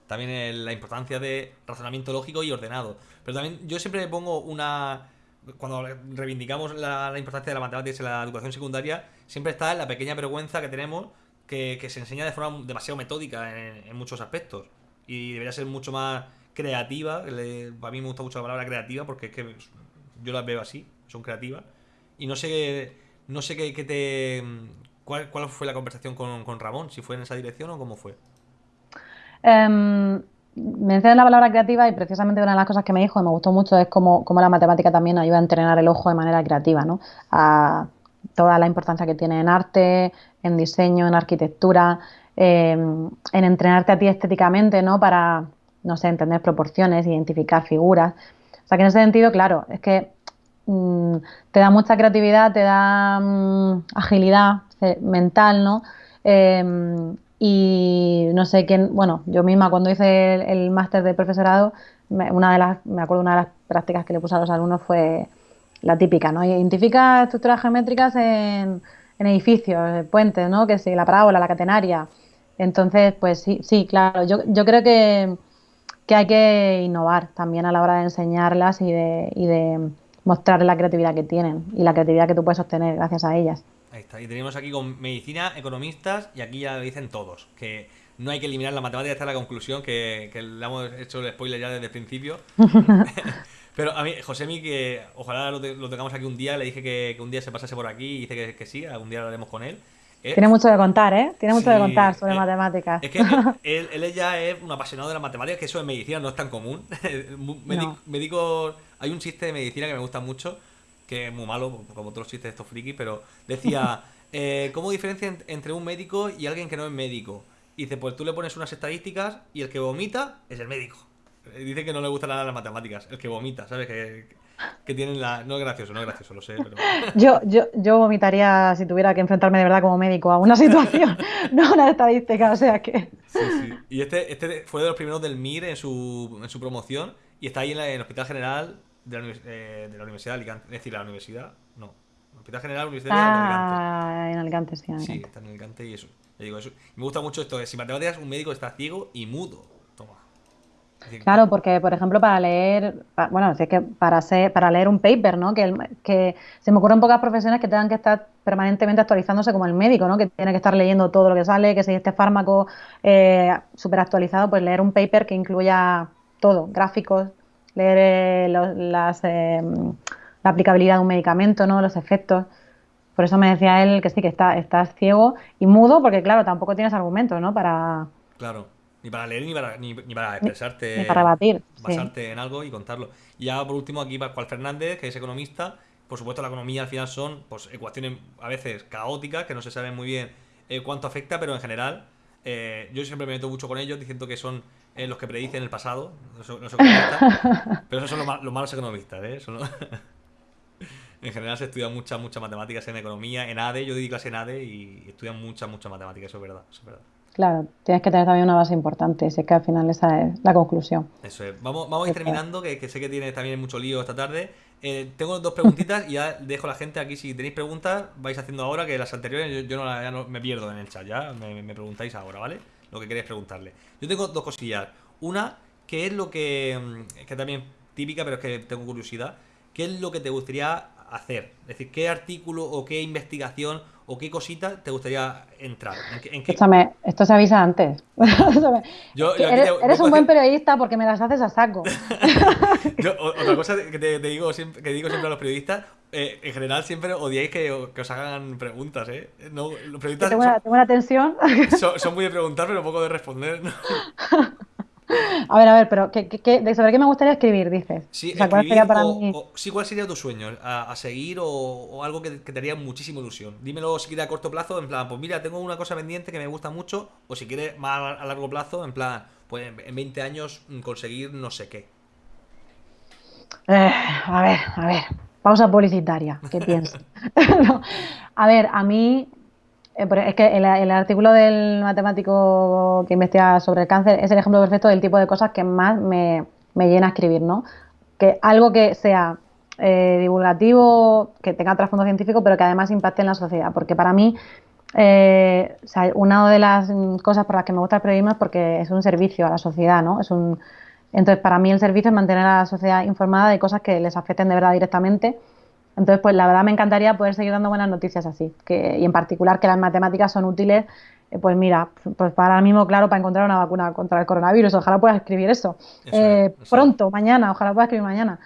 B: También la importancia de razonamiento lógico y ordenado. Pero también yo siempre pongo una... Cuando reivindicamos la, importancia de la matemática en la educación secundaria, siempre está la pequeña vergüenza que tenemos que, se enseña de forma demasiado metódica en, muchos aspectos. Y debería ser mucho más creativa. para mí me gusta mucho la palabra creativa porque es que yo las veo así, son creativas y no sé, no sé qué, te... ¿Cuál, fue la conversación con, Ramón? ¿Si fue en esa dirección o cómo fue?
A: Um, la palabra creativa y precisamente una de las cosas que me dijo y me gustó mucho es cómo, la matemática también ayuda a entrenar el ojo de manera creativa, ¿no? A toda la importancia que tiene en arte, en diseño, en arquitectura, em, en entrenarte a ti estéticamente, ¿no? Para, no sé, entender proporciones, identificar figuras. O sea que en ese sentido, claro, es que Mm, te da mucha creatividad, te da mm, agilidad eh, mental, ¿no? Em, y no sé quién, bueno, yo misma cuando hice el, máster de profesorado, me, una de las, me acuerdo una de las prácticas que le puse a los alumnos fue la típica, ¿no? Identifica estructuras geométricas en, edificios, puentes, ¿no? Que sí, la parábola, la catenaria. Entonces, pues sí, sí, claro, yo, yo creo que, que hay que innovar también a la hora de enseñarlas y de, y de mostrar la creatividad que tienen y la creatividad que tú puedes obtener gracias a ellas.
B: Ahí está. Y tenemos aquí con medicina, economistas, y aquí ya lo dicen todos, que no hay que eliminar la matemática, esta es la conclusión, que, le hemos hecho el spoiler ya desde el principio. Pero a mí, Josemi, que ojalá lo, tengamos aquí un día, le dije que, un día se pasase por aquí y dice que, que sí, algún día lo haremos con él.
A: Eh, Tiene mucho de contar, ¿eh? Tiene mucho de contar sobre
B: eh,
A: matemáticas.
B: Es que él, él, ya es un apasionado de las matemáticas, que eso en medicina no es tan común. Médico, hay un chiste de medicina que me gusta mucho, que es muy malo, como todos los chistes de estos frikis, pero decía, eh, ¿cómo diferencia entre un médico y alguien que no es médico? Y dice, pues tú le pones unas estadísticas y el que vomita es el médico. Dice que no le gustan nada las matemáticas, el que vomita, ¿sabes? Que, que tienen la... No es gracioso, no es gracioso, lo sé, pero...
A: Yo, yo, yo vomitaría si tuviera que enfrentarme de verdad como médico a una situación, no a una estadística, o sea que...
B: Sí, sí. Y este, este fue de los primeros del MIR en su, en su promoción y está ahí en, el Hospital General de la, eh, de la, Universidad de Alicante. Es decir, la universidad, no. Hospital General Universidad
A: de Alicante. Ah, en Alicante, sí. En
B: Alicante. Sí, está en Alicante y eso. digo, eso. Me gusta mucho esto de si matemáticas un médico está ciego y mudo.
A: Claro, porque por ejemplo para leer, bueno, es que para para leer un paper, ¿no? Que, que se me ocurren pocas profesiones que tengan que estar permanentemente actualizándose como el médico, ¿no? Que tiene que estar leyendo todo lo que sale, que si este fármaco eh, súper actualizado, pues leer un paper que incluya todo, gráficos, leer eh, las, eh, la aplicabilidad de un medicamento, ¿no? Los efectos. Por eso me decía él que sí, que está, estás ciego y mudo, porque claro, tampoco tienes argumentos, ¿no? Para,
B: claro. Ni para leer ni para, ni, para expresarte.
A: Ni para batir.
B: Basarte en algo y contarlo. Y ya por último, aquí Pascual Fernández, que es economista. Por supuesto, la economía al final son pues, ecuaciones a veces caóticas, que no se sabe muy bien eh, cuánto afecta, pero en general, eh, yo siempre me meto mucho con ellos diciendo que son eh, los que predicen el pasado. No son, pero esos son los, malos economistas, ¿eh? en general se estudian muchas, muchas matemáticas en economía, en ADE. Yo di clase en ADE y estudian muchas, muchas matemáticas, eso es verdad. Eso es verdad.
A: Claro, tienes que tener también una base importante, si es que al final esa es la conclusión.
B: Eso es. Vamos, vamos a ir terminando, que, sé que tiene también mucho lío esta tarde. Eh, tengo dos preguntitas y ya dejo a la gente aquí. Si tenéis preguntas, vais haciendo ahora, que las anteriores yo, no, ya no me pierdo en el chat, ya me, preguntáis ahora, ¿vale? Lo que queréis preguntarle. Yo tengo dos cosillas. Una, que es lo que, mm, que también típica, pero es que tengo curiosidad. ¿Qué es lo que te gustaría hacer? Es decir, ¿qué artículo o qué investigación o qué cosita te gustaría entrar?
A: ¿En Escúchame, esto se avisa antes. eres, un buen periodista porque me las haces a saco.
B: otra cosa que, te, digo siempre, que digo siempre a los periodistas, eh, en general siempre odiáis que, os hagan preguntas, ¿eh? No, los
A: periodistas tengo, una, tensión.
B: Son, muy de preguntar, pero poco de responder.
A: A ver, a ver, pero ¿qué, qué, sobre qué me gustaría escribir, dices?
B: Sí, ¿cuál sería para mí? sí, ¿cuál sería tu sueño a, seguir o, algo que, te haría muchísima ilusión? Dímelo si quieres a corto plazo, en plan, pues mira, tengo una cosa pendiente que me gusta mucho, o si quieres más a largo plazo, en plan, pues en 20 años conseguir no sé qué.
A: Eh, a ver, a ver, pausa publicitaria, ¿qué piensas? a ver, a mí es que el, artículo del matemático que investiga sobre el cáncer es el ejemplo perfecto del tipo de cosas que más me, llena escribir, ¿no? Que algo que sea eh, divulgativo, que tenga trasfondo científico, pero que además impacte en la sociedad. Porque para mí, eh, una de las cosas por las que me gusta el periodismo es porque es un servicio a la sociedad, ¿no? Es un, entonces, para mí el servicio es mantener a la sociedad informada de cosas que les afecten de verdad directamente entonces, pues la verdad me encantaría poder seguir dando buenas noticias así, que, y en particular que las matemáticas son útiles, eh, pues mira, pues para ahora mismo, claro, para encontrar una vacuna contra el coronavirus, ojalá pueda escribir eso, eh, pronto, mañana, ojalá pueda escribir mañana.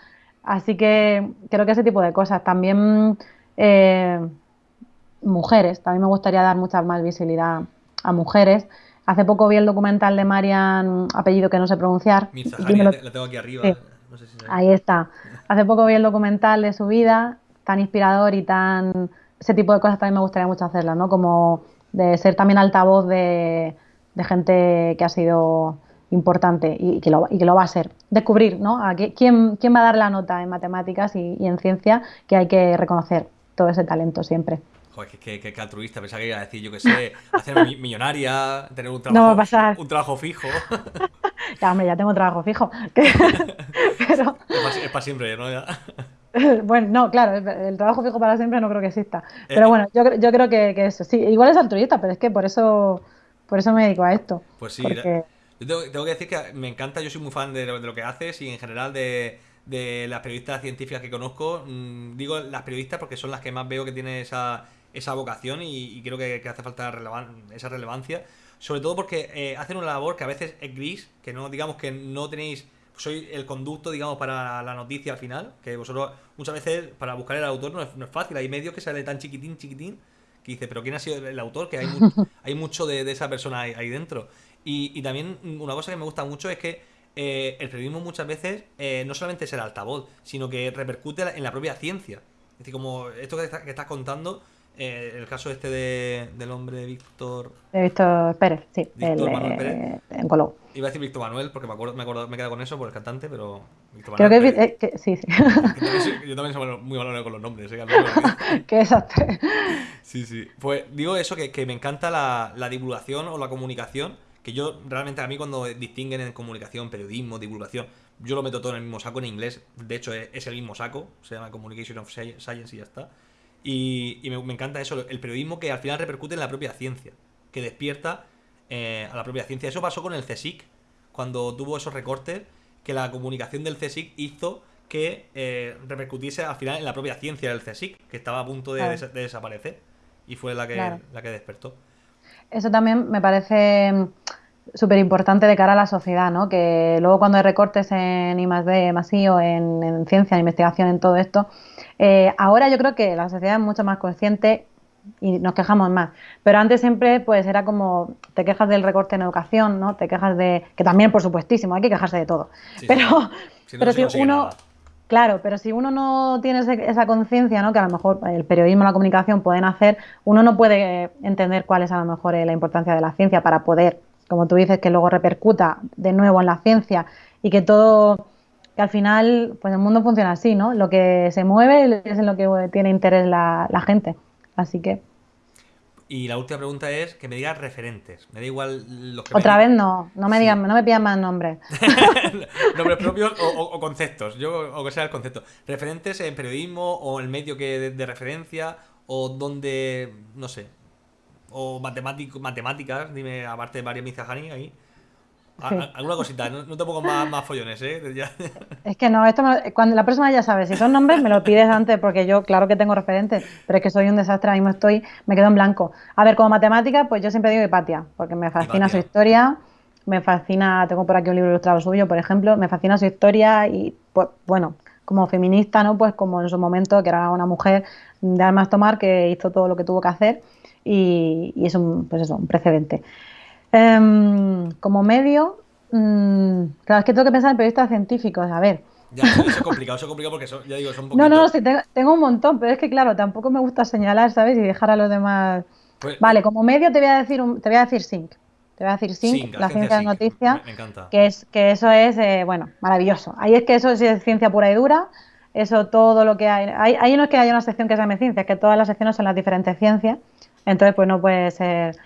A: Así que creo que ese tipo de cosas. También eh, mujeres, también me gustaría dar mucha más visibilidad a mujeres. Hace poco vi el documental de Marian, apellido que no sé pronunciar.
B: la tengo aquí arriba.
A: Ahí está. Hace poco vi el documental de su vida, tan inspirador y tan... Ese tipo de cosas también me gustaría mucho hacerlas, ¿no? Como de ser también altavoz de, gente que ha sido importante y que, lo, y que lo va a ser. Descubrir, ¿no? A quién, quién va a dar la nota en matemáticas y, en ciencia, que hay que reconocer todo ese talento siempre.
B: Joder, que, que, altruista, pensaba que iba a decir, yo qué sé, hacerme millonaria, tener un trabajo,
A: no va a pasar.
B: Un trabajo fijo.
A: ya, hombre, ya tengo trabajo fijo.
B: Pero... Es para siempre, ¿no?
A: Bueno, no, claro, el trabajo fijo para siempre no creo que exista. Pero eh, bueno, yo, yo creo que, que, eso. Sí, igual es altruista, pero es que por eso, por eso me dedico a esto.
B: Pues sí, yo tengo, que decir que me encanta, yo soy muy fan de lo, que haces y en general de, de, las periodistas científicas que conozco. Mm, digo las periodistas porque son las que más veo que tienen esa, esa vocación y, creo que, hace falta esa relevancia. Sobre todo porque eh, hacen una labor que a veces es gris, que no digamos que no tenéis soy el conducto, digamos, para la noticia al final, que vosotros muchas veces para buscar el autor no es, fácil, hay medios que sale tan chiquitín, chiquitín, que dice, pero ¿quién ha sido el autor? Que hay, hay mucho de, esa persona ahí, dentro. Y, también una cosa que me gusta mucho es que eh, el periodismo muchas veces eh, no solamente es el altavoz, sino que repercute en la propia ciencia. Es decir, como esto que, que estás contando, eh, el caso este de, del hombre Víctor.
A: De Víctor Pérez, sí. Víctor Manuel Pérez. Eh, en Colón.
B: Iba a decir Víctor Manuel porque me, acuerdo, me, acuerdo, me he quedado con eso por el cantante, pero.
A: Víctor Creo que, es, que, sí, sí.
B: yo también soy muy malo con los nombres, ¿eh?
A: Qué desastre.
B: Sí, sí. Pues digo eso, que, que me encanta la, la, divulgación o la comunicación. Que yo realmente a mí cuando distinguen en comunicación, periodismo, divulgación, yo lo meto todo en el mismo saco en inglés. De hecho, es, es el mismo saco, se llama Communication of Science y ya está. Y, me, encanta eso, el periodismo que al final repercute en la propia ciencia, que despierta eh, a la propia ciencia. Eso pasó con el CSIC, cuando tuvo esos recortes, que la comunicación del CSIC hizo que eh, repercutiese al final en la propia ciencia del CSIC, que estaba a punto de, desaparecer, y fue la que, la que despertó.
A: Eso también me parece súper importante de cara a la sociedad, ¿no? Que luego cuando hay recortes en I más D, más I o en, en ciencia, en investigación, en todo esto, eh, ahora yo creo que la sociedad es mucho más consciente y nos quejamos más. Pero antes siempre pues era como te quejas del recorte en educación, ¿no? Te quejas de que también por supuestísimo hay que quejarse de todo. pero si pero si uno claro, pero si uno no tiene esa conciencia, ¿no? Que a lo mejor el periodismo, la comunicación pueden hacer, uno no puede entender cuál es a lo mejor eh, la importancia de la ciencia para poder, como tú dices, que luego repercuta de nuevo en la ciencia y que todo al final, pues el mundo funciona así, ¿no? Lo que se mueve es en lo que tiene interés la, gente. Así que.
B: Y la última pregunta es que me digas referentes. Me da igual los que
A: Otra vez no, no me digan, no me pidan más nombres.
B: nombres propios o, conceptos, yo o que sea el concepto. Referentes en periodismo o el medio que de, referencia o donde, no sé, o matemático, matemáticas, dime, aparte de María Mizahani ahí. Alguna cosita, no, te pongo más, follones, ¿eh?
A: Es que no, esto cuando la persona ya sabe, si son nombres me lo pides antes porque yo claro que tengo referentes, pero es que soy un desastre, ahora mismo estoy, me quedo en blanco. A ver, como matemática, pues yo siempre digo Hipatia, porque me fascina su historia, me fascina, tengo por aquí un libro ilustrado suyo, por ejemplo, me fascina su historia y, pues, bueno, como feminista, ¿no? Pues como en su momento, que era una mujer de armas tomar que hizo todo lo que tuvo que hacer y, y es un, pues eso, un precedente. Em, como medio, Mm, claro, es que tengo que pensar en periodistas científicos. A ver.
B: Ya, eso, es complicado, eso es complicado porque ya digo, son
A: poquitos. No, no, sí, tengo, un montón, pero es que claro, tampoco me gusta señalar, ¿sabes? Y dejar a los demás. Pues, vale, como medio te voy a decir, te voy a decir Sync. Te voy a decir Sync, la ciencia de noticias. Me, encanta. Que, es, que eso es, eh, bueno, maravilloso. Ahí es que eso es ciencia pura y dura. Eso todo lo que hay. Ahí, no es que haya una sección que se llame ciencia, es que todas las secciones son las diferentes ciencias. Entonces, pues no puede ser,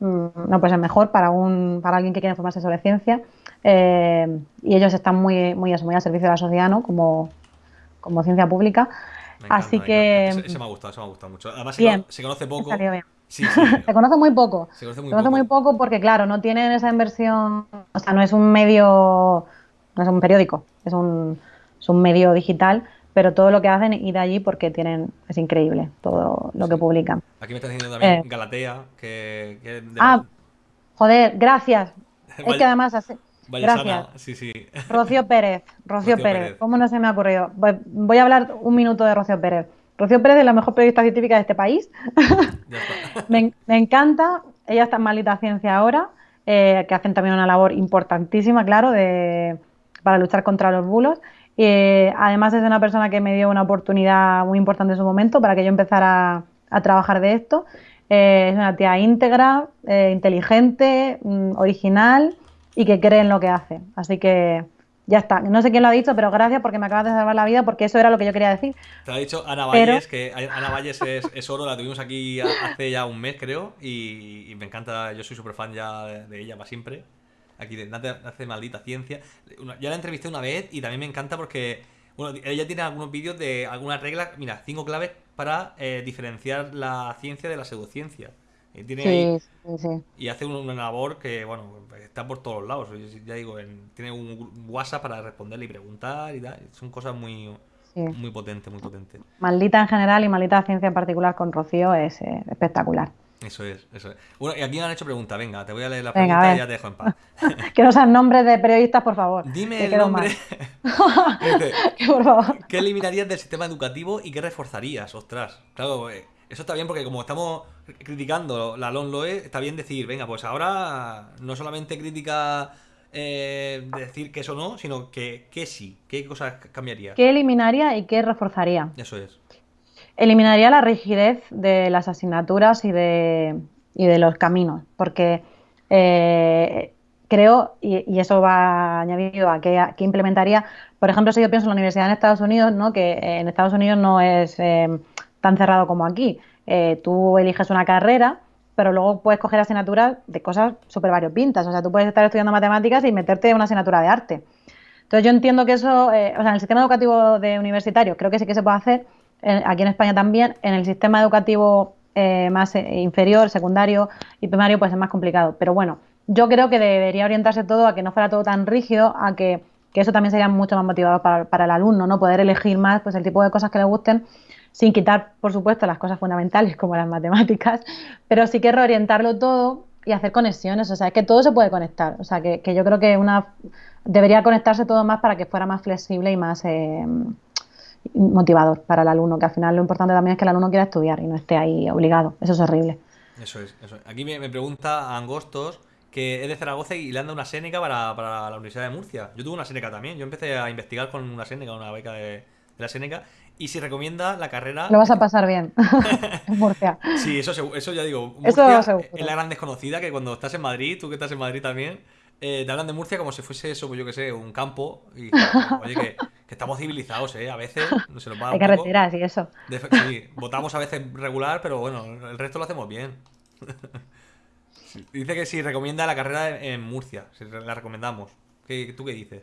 A: mm, no puede ser mejor para, un, para alguien que quiere informarse sobre ciencia. Eh, y ellos están muy, muy, muy al servicio de la sociedad, ¿no? Como, como ciencia pública. Así que.
B: Ese, me ha gustado, ese me ha gustado mucho. Además, se, conoce poco.
A: se conoce muy poco. Se conoce, muy, muy, poco porque, claro, no tienen esa inversión. O sea, no es un medio. No es un periódico, es un, es un medio digital pero todo lo que hacen ir allí porque tienen es increíble todo lo que publican.
B: Aquí me está diciendo también eh. Galatea que,
A: ah joder gracias. Es que además hace... gracias.
B: sí sí.
A: Rocío Pérez Rocío, Pérez. cómo no se me ha ocurrido voy a hablar un minuto de Rocío Pérez. Rocío Pérez es la mejor periodista científica de este país. Me, encanta. Ella está en Malita Ciencia ahora eh, que hacen también una labor importantísima claro de para luchar contra los bulos eh, además es una persona que me dio una oportunidad muy importante en su momento para que yo empezara a, trabajar de esto. Eh, es una tía íntegra, eh, inteligente, mm, original y que cree en lo que hace. Así que ya está. No sé quién lo ha dicho, pero gracias porque me acabas de salvar la vida porque eso era lo que yo quería decir.
B: Te ha dicho Ana Valles, que Ana Valles es, oro, la tuvimos aquí hace ya un mes creo y, me encanta, yo soy súper fan ya de, ella para siempre aquí de hace maldita ciencia. ya la entrevisté una vez y también me encanta porque bueno, ella tiene algunos vídeos de algunas reglas, mira, cinco claves para eh, diferenciar la ciencia de la pseudociencia. Y, tiene y hace una labor que, bueno, está por todos lados. Ya digo, tiene un WhatsApp para responderle y preguntar y tal. Son cosas muy, muy potentes, muy potentes.
A: Maldita en general y maldita ciencia en particular con Rocío es eh, espectacular.
B: Eso es, eso es. Bueno, y aquí me han hecho pregunta. Venga, te voy a leer la pregunta y ya te dejo en paz.
A: que no sean nombres de periodistas, por favor.
B: Dime el nombre.
A: por favor.
B: ¿Qué eliminarías del sistema educativo y qué reforzarías? Ostras. Claro, eh, eso está bien porque como estamos criticando la LONLOE, está bien decir, venga, pues ahora no solamente crítica eh, decir que eso no, sino que, que sí. ¿Qué cosas cambiaría?
A: ¿Qué eliminaría y qué reforzaría?
B: Eso es
A: eliminaría la rigidez de las asignaturas y de, y de los caminos, porque eh, creo, y, eso va añadido a que, implementaría, por ejemplo, si yo pienso en la universidad en Estados Unidos, ¿no? que en Estados Unidos no es eh, tan cerrado como aquí. Eh, tú eliges una carrera, pero luego puedes coger asignaturas de cosas súper variopintas. O sea, tú puedes estar estudiando matemáticas y meterte en una asignatura de arte. Entonces yo entiendo que eso, o sea, en el sistema educativo de universitario creo que sí que se puede hacer, aquí en España también, en el sistema educativo eh, más eh, inferior, secundario y primario, pues es más complicado. Pero bueno, yo creo que debería orientarse todo a que no fuera todo tan rígido, a que, eso también sería mucho más motivador para, el alumno, ¿no? Poder elegir más pues el tipo de cosas que le gusten, sin quitar, por supuesto, las cosas fundamentales como las matemáticas, pero sí que reorientarlo todo y hacer conexiones. O sea, es que todo se puede conectar. O sea, que, yo creo que una debería conectarse todo más para que fuera más flexible y más eh, motivador para el alumno, que al final lo importante también es que el alumno quiera estudiar y no esté ahí obligado. Eso es horrible.
B: Eso es, eso Aquí me, pregunta Angostos que es de Zaragoza y le anda una Séneca para, para, la Universidad de Murcia. Yo tuve una Séneca también. Yo empecé a investigar con una Séneca, una beca de, la Séneca. Y si recomienda la carrera.
A: Lo vas a pasar bien en Murcia.
B: Sí, eso, eso ya digo. Murcia eso es la gran desconocida que cuando estás en Madrid, tú que estás en Madrid también, eh, te hablan de Murcia como si fuese eso, pues yo que sé, un campo. Y oye, que, estamos civilizados, ¿eh? A veces no se nos va
A: Hay carreteras y eso.
B: sí, votamos a veces regular, pero bueno, el resto lo hacemos bien. Dice que si recomienda la carrera en Murcia, si la recomendamos. ¿Qué, ¿Tú qué dices?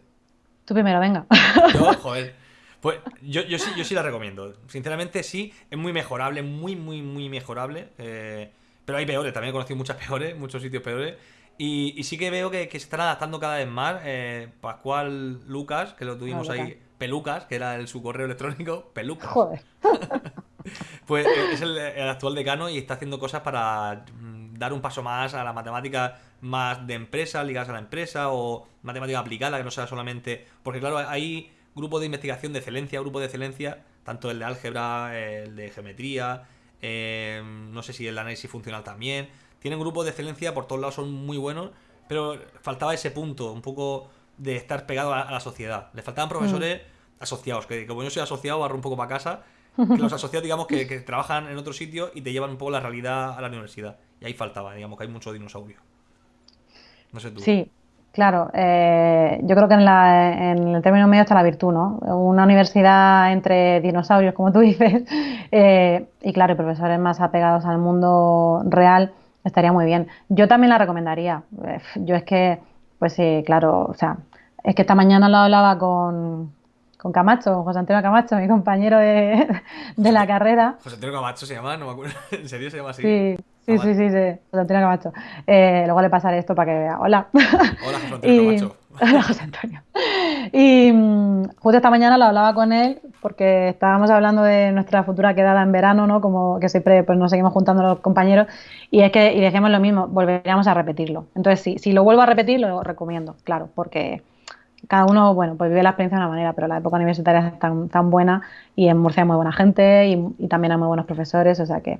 A: Tú primero, venga.
B: Yo, joder. Pues yo, yo, sí, yo sí la recomiendo. Sinceramente, sí, es muy mejorable, muy, muy, muy mejorable. Eh, pero hay peores, también he conocido muchas peores, muchos sitios peores. Y, sí que veo que, se están adaptando cada vez más. Eh, Pascual Lucas, que lo tuvimos ahí, Pelucas, que era el, su correo electrónico, Pelucas. Joder. pues eh, es el, actual decano y está haciendo cosas para mm, dar un paso más a la matemática más de empresa, ligadas a la empresa, o matemática aplicada, que no sea solamente. Porque, claro, hay grupos de investigación de excelencia, grupos de excelencia, tanto el de álgebra, el de geometría, eh, no sé si el análisis funcional también tienen grupos de excelencia, por todos lados son muy buenos, pero faltaba ese punto, un poco de estar pegado a, la sociedad. Le faltaban profesores
A: Mm.
B: asociados, que como yo soy asociado, barro un poco para casa, que los asociados, digamos, que, que trabajan en otro sitio y te llevan un poco la realidad a la universidad. Y ahí faltaba, digamos, que hay mucho dinosaurio. No sé tú.
A: Sí, claro. eh, yo creo que en, la- en el término medio está la virtud, ¿no? Una universidad entre dinosaurios, como tú dices, eh, y claro, y profesores más apegados al mundo real, estaría muy bien. Yo también la recomendaría. Eh, Yo es que, pues sí, claro, o sea, es que esta mañana lo hablaba con, con Camacho, José Antonio Camacho, mi compañero de, de la carrera.
B: José Antonio Camacho se llama, no me acuerdo. ¿En serio se llama así?
A: Sí, sí, sí, sí, sí, José Antonio Camacho. Eh, luego le pasaré esto para que vea. Hola.
B: Hola, José Antonio
A: Y,
B: Camacho.
A: hola, José Antonio. Y mm, justo esta mañana lo hablaba con él porque estábamos hablando de nuestra futura quedada en verano, ¿no? Como que siempre pues, nos seguimos juntando los compañeros y es que y dijimos lo mismo, volveríamos a repetirlo. Entonces, sí, si lo vuelvo a repetir, lo recomiendo, claro, porque cada uno, bueno, pues vive la experiencia de una manera, pero la época universitaria es tan, tan buena y en Murcia hay muy buena gente y, y también hay muy buenos profesores, o sea que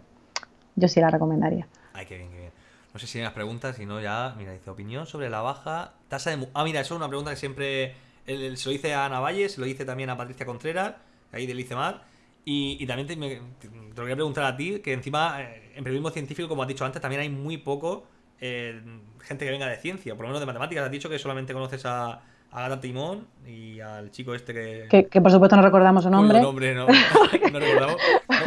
A: yo sí la recomendaría.
B: Ay, qué bien, qué bien. No sé si hay más preguntas, si no ya, mira, dice opinión sobre la baja tasa de... Ah, mira, eso es una pregunta que siempre el- el- se lo hice a Ana se lo hice también a Patricia Contreras, ahí del ICEMAR, y, y también te, lo quería preguntar a ti, que encima eh, en periodismo científico, como has dicho antes, también hay muy poco eh, gente que venga de ciencia, por lo menos de matemáticas. Has dicho que solamente conoces a Agatha Timón y al chico este que...
A: Que, que por supuesto no recordamos su nombre.
B: nombre no, no recordamos.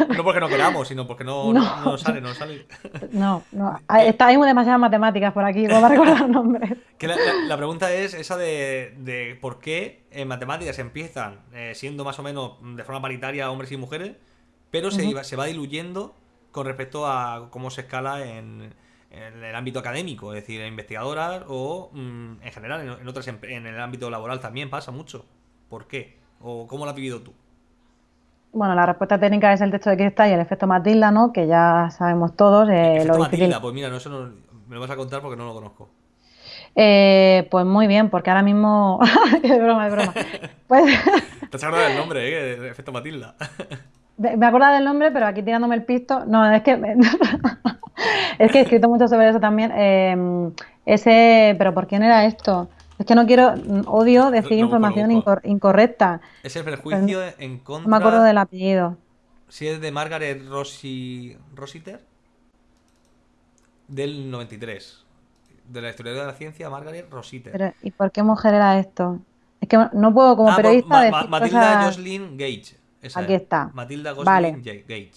B: No, no porque no queramos, sino porque no, no, sale, no sale.
A: No, no. Hay, está, hay demasiadas matemáticas por aquí, para recordar nombres.
B: Que la, la- la pregunta es esa de, de por qué en matemáticas empiezan eh, siendo más o menos de forma paritaria hombres y mujeres, pero se, iba- se va diluyendo con respecto a cómo se escala en, en el ámbito académico, es decir, en investigadoras o mm, en general en, en otras en el ámbito laboral también pasa mucho. ¿Por qué? ¿O cómo lo has vivido tú?
A: Bueno, la respuesta técnica es el techo de cristal y el efecto Matilda, ¿no? Que ya sabemos todos eh,
B: Efecto
A: lo difícil.
B: Matilda, pues mira, no, eso no- me lo vas a contar porque no lo conozco.
A: Eh, pues muy bien, porque ahora mismo. es broma, es broma. Pues
B: Te has acordado del nombre, ¿eh? Efecto Matilda.
A: me acuerdo del nombre, pero aquí tirándome el pisto. No, es que. es que he escrito mucho sobre eso también. Eh, ese. ¿Pero por quién era esto? Es que no quiero. Odio decir información incorrecta.
B: Es el prejuicio en contra...
A: Me acuerdo del apellido.
B: Si es de Margaret Rossi... Rossiter. Del 93. De la historia de la ciencia, Margaret Rossiter.
A: Pero, ¿y por qué mujer era esto? Es que no puedo como
B: Ah, por
A: periodista
B: Ma-
A: decir
B: Ma- Matilda
A: cosas-
B: Jocelyn Gage. Esa
A: Aquí
B: es.
A: está.
B: Matilda Jocelyn
A: Vale.
B: Gage.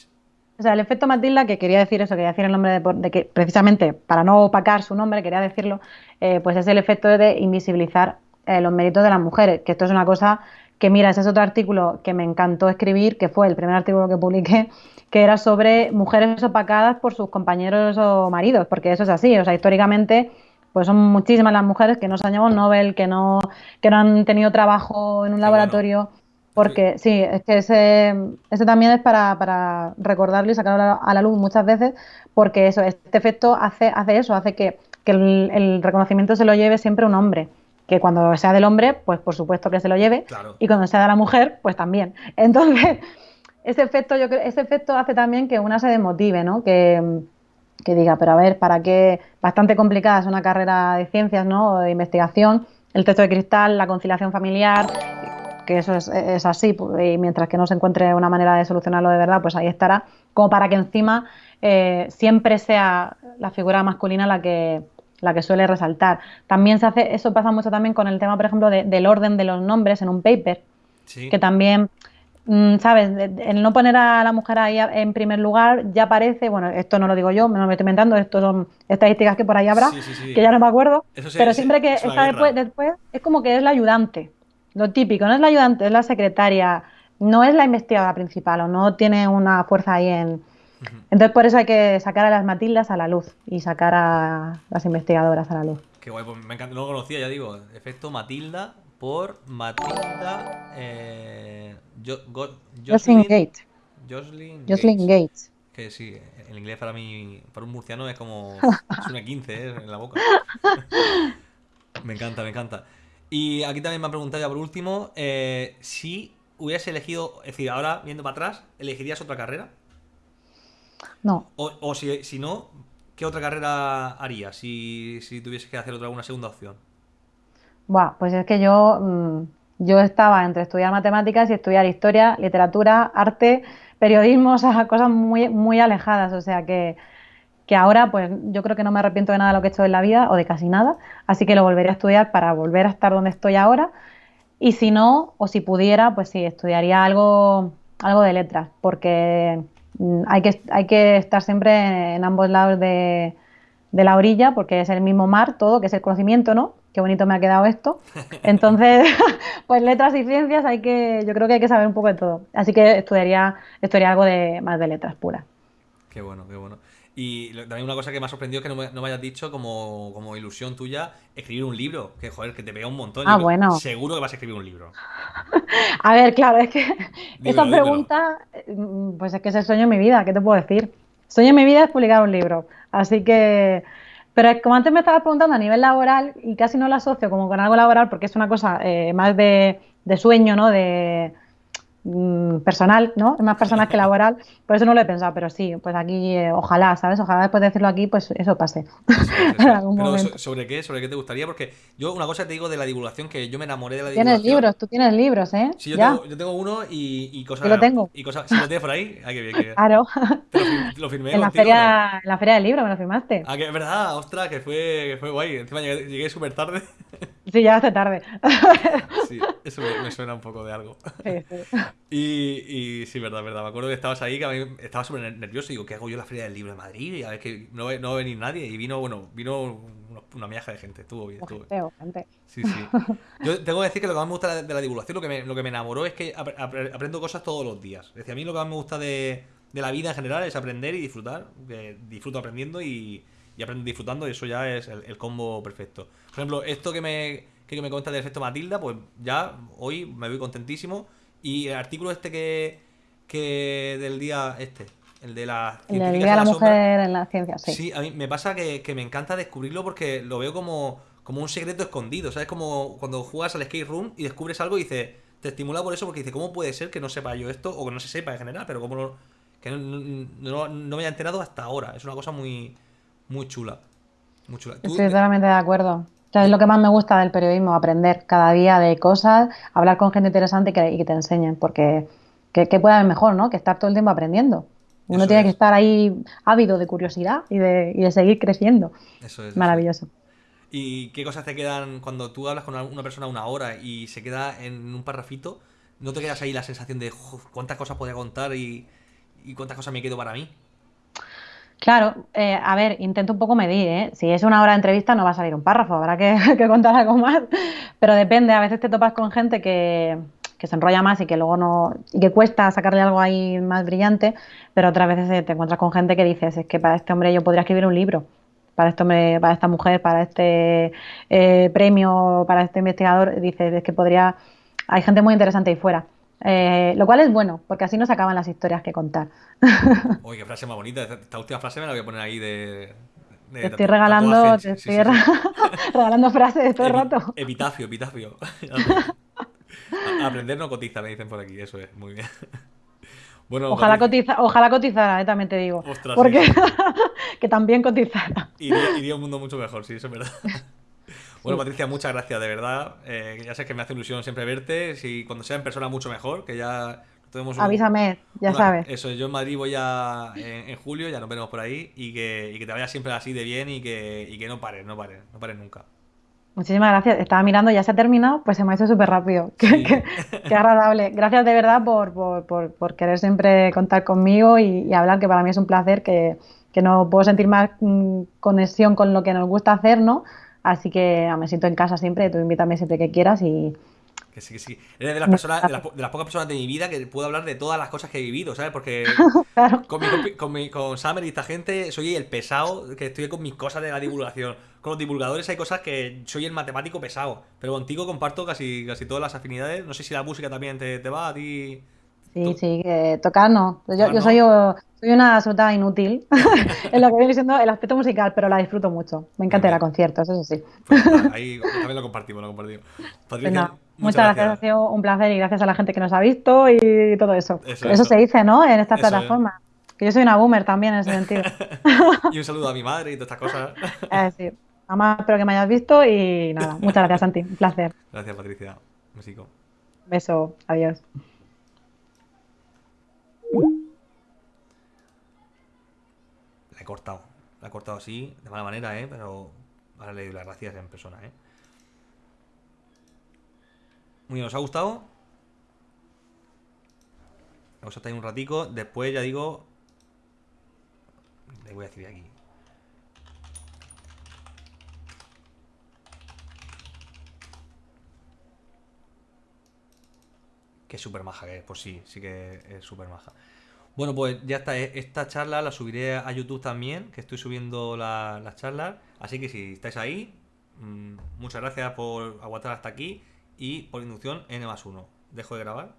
A: O sea, el efecto Matilda, que quería decir eso, quería decir el nombre de, de que precisamente para no opacar su nombre, quería decirlo, eh, pues es el efecto de invisibilizar eh, los méritos de las mujeres, que esto es una cosa que, mira, ese es otro artículo que me encantó escribir, que fue el primer artículo que publiqué, que era sobre mujeres opacadas por sus compañeros o maridos, porque eso es así, o sea, históricamente pues son muchísimas las mujeres que no se han llevado un Nobel, que no, que no han tenido trabajo en un laboratorio. Porque sí, es que ese, ese también es para, para recordarlo y sacarlo a la, luz muchas veces, porque eso, este efecto hace, hace eso, hace que, que el, el reconocimiento se lo lleve siempre un hombre. Que cuando sea del hombre, pues por supuesto que se lo lleve,
B: Claro.
A: y cuando sea de la mujer, pues también. Entonces, ese efecto, yo creo, ese efecto hace también que una se desmotive, ¿no? Que, que diga, pero a ver, ¿para qué? Bastante complicada es una carrera de ciencias, ¿no? O de investigación, el techo de cristal, la conciliación familiar, que eso es, es así, y mientras que no se encuentre una manera de solucionarlo de verdad, pues ahí estará, como para que encima eh, siempre sea la figura masculina la que, la que suele resaltar. También se hace, eso pasa mucho también con el tema, por ejemplo, de- del orden de los nombres en un paper,
B: Sí.
A: que también, mm, ¿sabes? El no poner a la mujer ahí en primer lugar ya parece, bueno, esto no lo digo yo, me lo estoy inventando, esto son estadísticas que por ahí habrá,
B: Sí, sí, sí.
A: que ya no me acuerdo,
B: Eso
A: pero siempre que
B: es
A: está después, después, es como que es la ayudante, lo típico, no es la ayudante, es la secretaria, no es la investigadora principal o no tiene una fuerza ahí en... Entonces por eso hay que sacar a las Matildas a la luz y sacar a las investigadoras a la luz.
B: Qué guay, pues me encanta, no lo conocía, ya digo. Efecto Matilda por Matilda. Eh, Jo- Go-
A: Jocelyn Gates.
B: Jocelyn
A: Jocelyn
B: Gates.
A: Gates.
B: Que sí, el inglés para mí, para un murciano es como. Es una 15 ¿eh? en la boca. me encanta, me encanta. Y aquí también me han preguntado ya por último: eh, si hubieras elegido, es decir, ahora viendo para atrás, ¿elegirías otra carrera?
A: No,
B: O, o si, si no, ¿qué otra carrera harías si, si tuvieses que hacer otra una segunda opción?
A: Buah, pues es que yo, mm, yo estaba entre estudiar matemáticas y estudiar historia, literatura, arte, periodismo, o sea, cosas muy, muy alejadas. O sea que, que ahora, pues yo creo que no me arrepiento de nada de lo que he hecho en la vida, o de casi nada, así que lo volveré a estudiar para volver a estar donde estoy ahora. Y si no, o si pudiera, pues sí, estudiaría algo, algo de letras, porque mm, hay que, hay que estar siempre en ambos lados de, de la orilla, porque es el mismo mar todo, que es el conocimiento, ¿no? qué bonito me ha quedado esto. Entonces, pues letras y ciencias hay que, yo creo que hay que saber un poco de todo. Así que estudiaría, estudiaría algo de más de letras puras.
B: Qué bueno, qué bueno. Y también una cosa que me ha sorprendido es que no me, hayas dicho como, como, ilusión tuya escribir un libro, que joder, que te pega un montón.
A: Ah, bueno.
B: Seguro que vas a escribir un libro.
A: a ver, claro, es que esta pregunta, mm, pues es que es el sueño de mi vida, ¿qué te puedo decir? El sueño de mi vida es publicar un libro. Así que pero como antes me estabas preguntando a nivel laboral, y casi no lo asocio como con algo laboral, porque es una cosa eh, más de, de, sueño, ¿no? De, Mm, personal, ¿no? Más personal que laboral, por eso no lo he pensado, pero sí, pues aquí eh, ojalá, ¿sabes? Ojalá después de decirlo aquí, pues eso pase.
B: pero ¿sobre qué? ¿Sobre qué te gustaría? Porque yo una cosa te digo de la divulgación, que yo me enamoré de la divulgación.
A: Tienes libros, tú tienes libros, ¿eh?
B: Sí, yo, Tengo, yo tengo, uno y, y cosas...
A: Yo lo tengo.
B: Y cosas, si lo tienes por ahí, ah, qué bien, qué
A: Claro.
B: lo, firmé
A: en la, feria, en la feria del libro me lo firmaste.
B: Ah, que es verdad, ostras, que fue, que fue guay. Encima llegué, llegué súper tarde.
A: Sí, ya hace tarde.
B: sí, eso me, suena un poco de algo. Sí, sí. Y, y sí, verdad, verdad. Me acuerdo que estabas ahí, que a mí estaba súper nervioso. Y digo, ¿qué hago yo en la Feria del Libro de Madrid? Y a ver que no, no va a venir nadie. Y vino, bueno, vino una miaja de gente. Estuvo bien. Estuvo bien.
A: gente.
B: Sí, sí. Yo tengo que decir que lo que más me gusta de la divulgación, lo que me, lo que me enamoró es que aprendo cosas todos los días. Es decir, a mí lo que más me gusta de, de la vida en general es aprender y disfrutar. Disfruto aprendiendo y, y aprendo disfrutando. Y eso ya es el, combo perfecto. Por ejemplo, esto que me, que me cuenta del efecto Matilda, pues ya hoy me voy contentísimo. Y el artículo este que, que del día este, el de la
A: el día de la, mujer en la ciencia, sí.
B: Sí, a mí me pasa que, me encanta descubrirlo porque lo veo como, como un secreto escondido, ¿sabes? Como cuando juegas al skate room y descubres algo y dices, te estimula por eso porque dice, ¿cómo puede ser que no sepa yo esto o que no se sepa en general? Pero como no, que no, me haya enterado hasta ahora. Es una cosa muy, muy chula. Muy chula.
A: Estoy totalmente de acuerdo. es lo que más me gusta del periodismo, aprender cada día de cosas, hablar con gente interesante y que, y que te enseñen, porque que, puede haber mejor, ¿no? Que estar todo el tiempo aprendiendo. Uno tiene que estar ahí ávido de curiosidad y de, y de seguir creciendo. Eso es. Maravilloso.
B: ¿Y qué cosas te quedan cuando tú hablas con una persona una hora y se queda en un parrafito? ¿No te quedas ahí la sensación de cuántas cosas podría contar y, cuántas cosas me quedo para mí?
A: Claro, eh, a ver, intento un poco medir, ¿eh? Si es una hora de entrevista no va a salir un párrafo, habrá que, contar algo más. Pero depende, a veces te topas con gente que, se enrolla más y que luego no y que cuesta sacarle algo ahí más brillante, pero otras veces te encuentras con gente que dices, es que para este hombre yo podría escribir un libro, para este hombre, para esta mujer, para este eh, premio, para este investigador, dices, es que podría, hay gente muy interesante ahí fuera. Eh, lo cual es bueno, porque así no se acaban las historias que contar.
B: Uy, qué frase más bonita. Esta última frase me la voy a poner ahí de,
A: te estoy regalando, te estoy regalando frases todo el rato.
B: Epitafio, epitafio. Aprender no cotiza, me dicen por aquí, eso es, muy bien.
A: Bueno, ojalá, cotiza, ojalá cotizara, eh, también te digo. porque que también cotizara.
B: Iría, un mundo mucho mejor, sí, eso es verdad. Bueno, Patricia, muchas gracias, de verdad. Eh, ya sé que me hace ilusión siempre verte. Si cuando sea en persona, mucho mejor, que ya
A: tenemos Avísame, ya sabes.
B: Eso, yo en Madrid voy ya en, julio, ya nos veremos por ahí. Y que, y que te vaya siempre así de bien y que, y que no pares, no pares, no pares nunca.
A: Muchísimas gracias. Estaba mirando, ya se ha terminado, pues se me ha hecho súper rápido. Qué, agradable. Gracias de verdad por, por, por, querer siempre contar conmigo y, hablar, que para mí es un placer, que, que no puedo sentir más mm, conexión con lo que nos gusta hacer, ¿no? Así que me siento en casa siempre, tú invítame siempre que quieras y,
B: que sí, que sí. Eres de las, personas, de las, pocas personas de mi vida que puedo hablar de todas las cosas que he vivido, ¿sabes? Porque con, mi, con, Summer y esta gente soy el pesado que estoy con mis cosas de la divulgación. Con los divulgadores hay cosas que soy el matemático pesado. Pero contigo comparto casi, casi todas las afinidades. No sé si la música también te, te va a ti.
A: Sí, sí, que tocar no. Yo, soy, soy una absoluta inútil en lo que viene siendo el aspecto musical, pero la disfruto mucho. Me encanta ir a conciertos, eso sí.
B: Pues ahí también lo compartimos, lo compartimos.
A: Patricia, muchas, gracias. ha sido un placer y gracias a la gente que nos ha visto y todo eso. Eso, se dice, ¿no? En esta plataforma. Que yo soy una boomer también en ese sentido.
B: y un saludo a mi madre y todas estas cosas.
A: eh, sí. Mamá, espero que me hayas visto y nada, muchas gracias, Santi. Un placer.
B: Gracias, Patricia. Besico.
A: Beso. Adiós.
B: Cortado. La he cortado así, de mala manera, ¿eh? Pero ahora le doy las gracias en persona, ¿eh? Muy bien, ¿os ha gustado? Vamos a estar un ratico. Después ya digo... Le voy a decir aquí. Que súper maja que es, pues sí, sí que es súper maja. Bueno, pues ya está. eh, Esta charla la subiré a YouTube también, que estoy subiendo la- las charlas. Así que si estáis ahí, mm, muchas gracias por aguantar hasta aquí y por inducción N más 1. Dejo de grabar.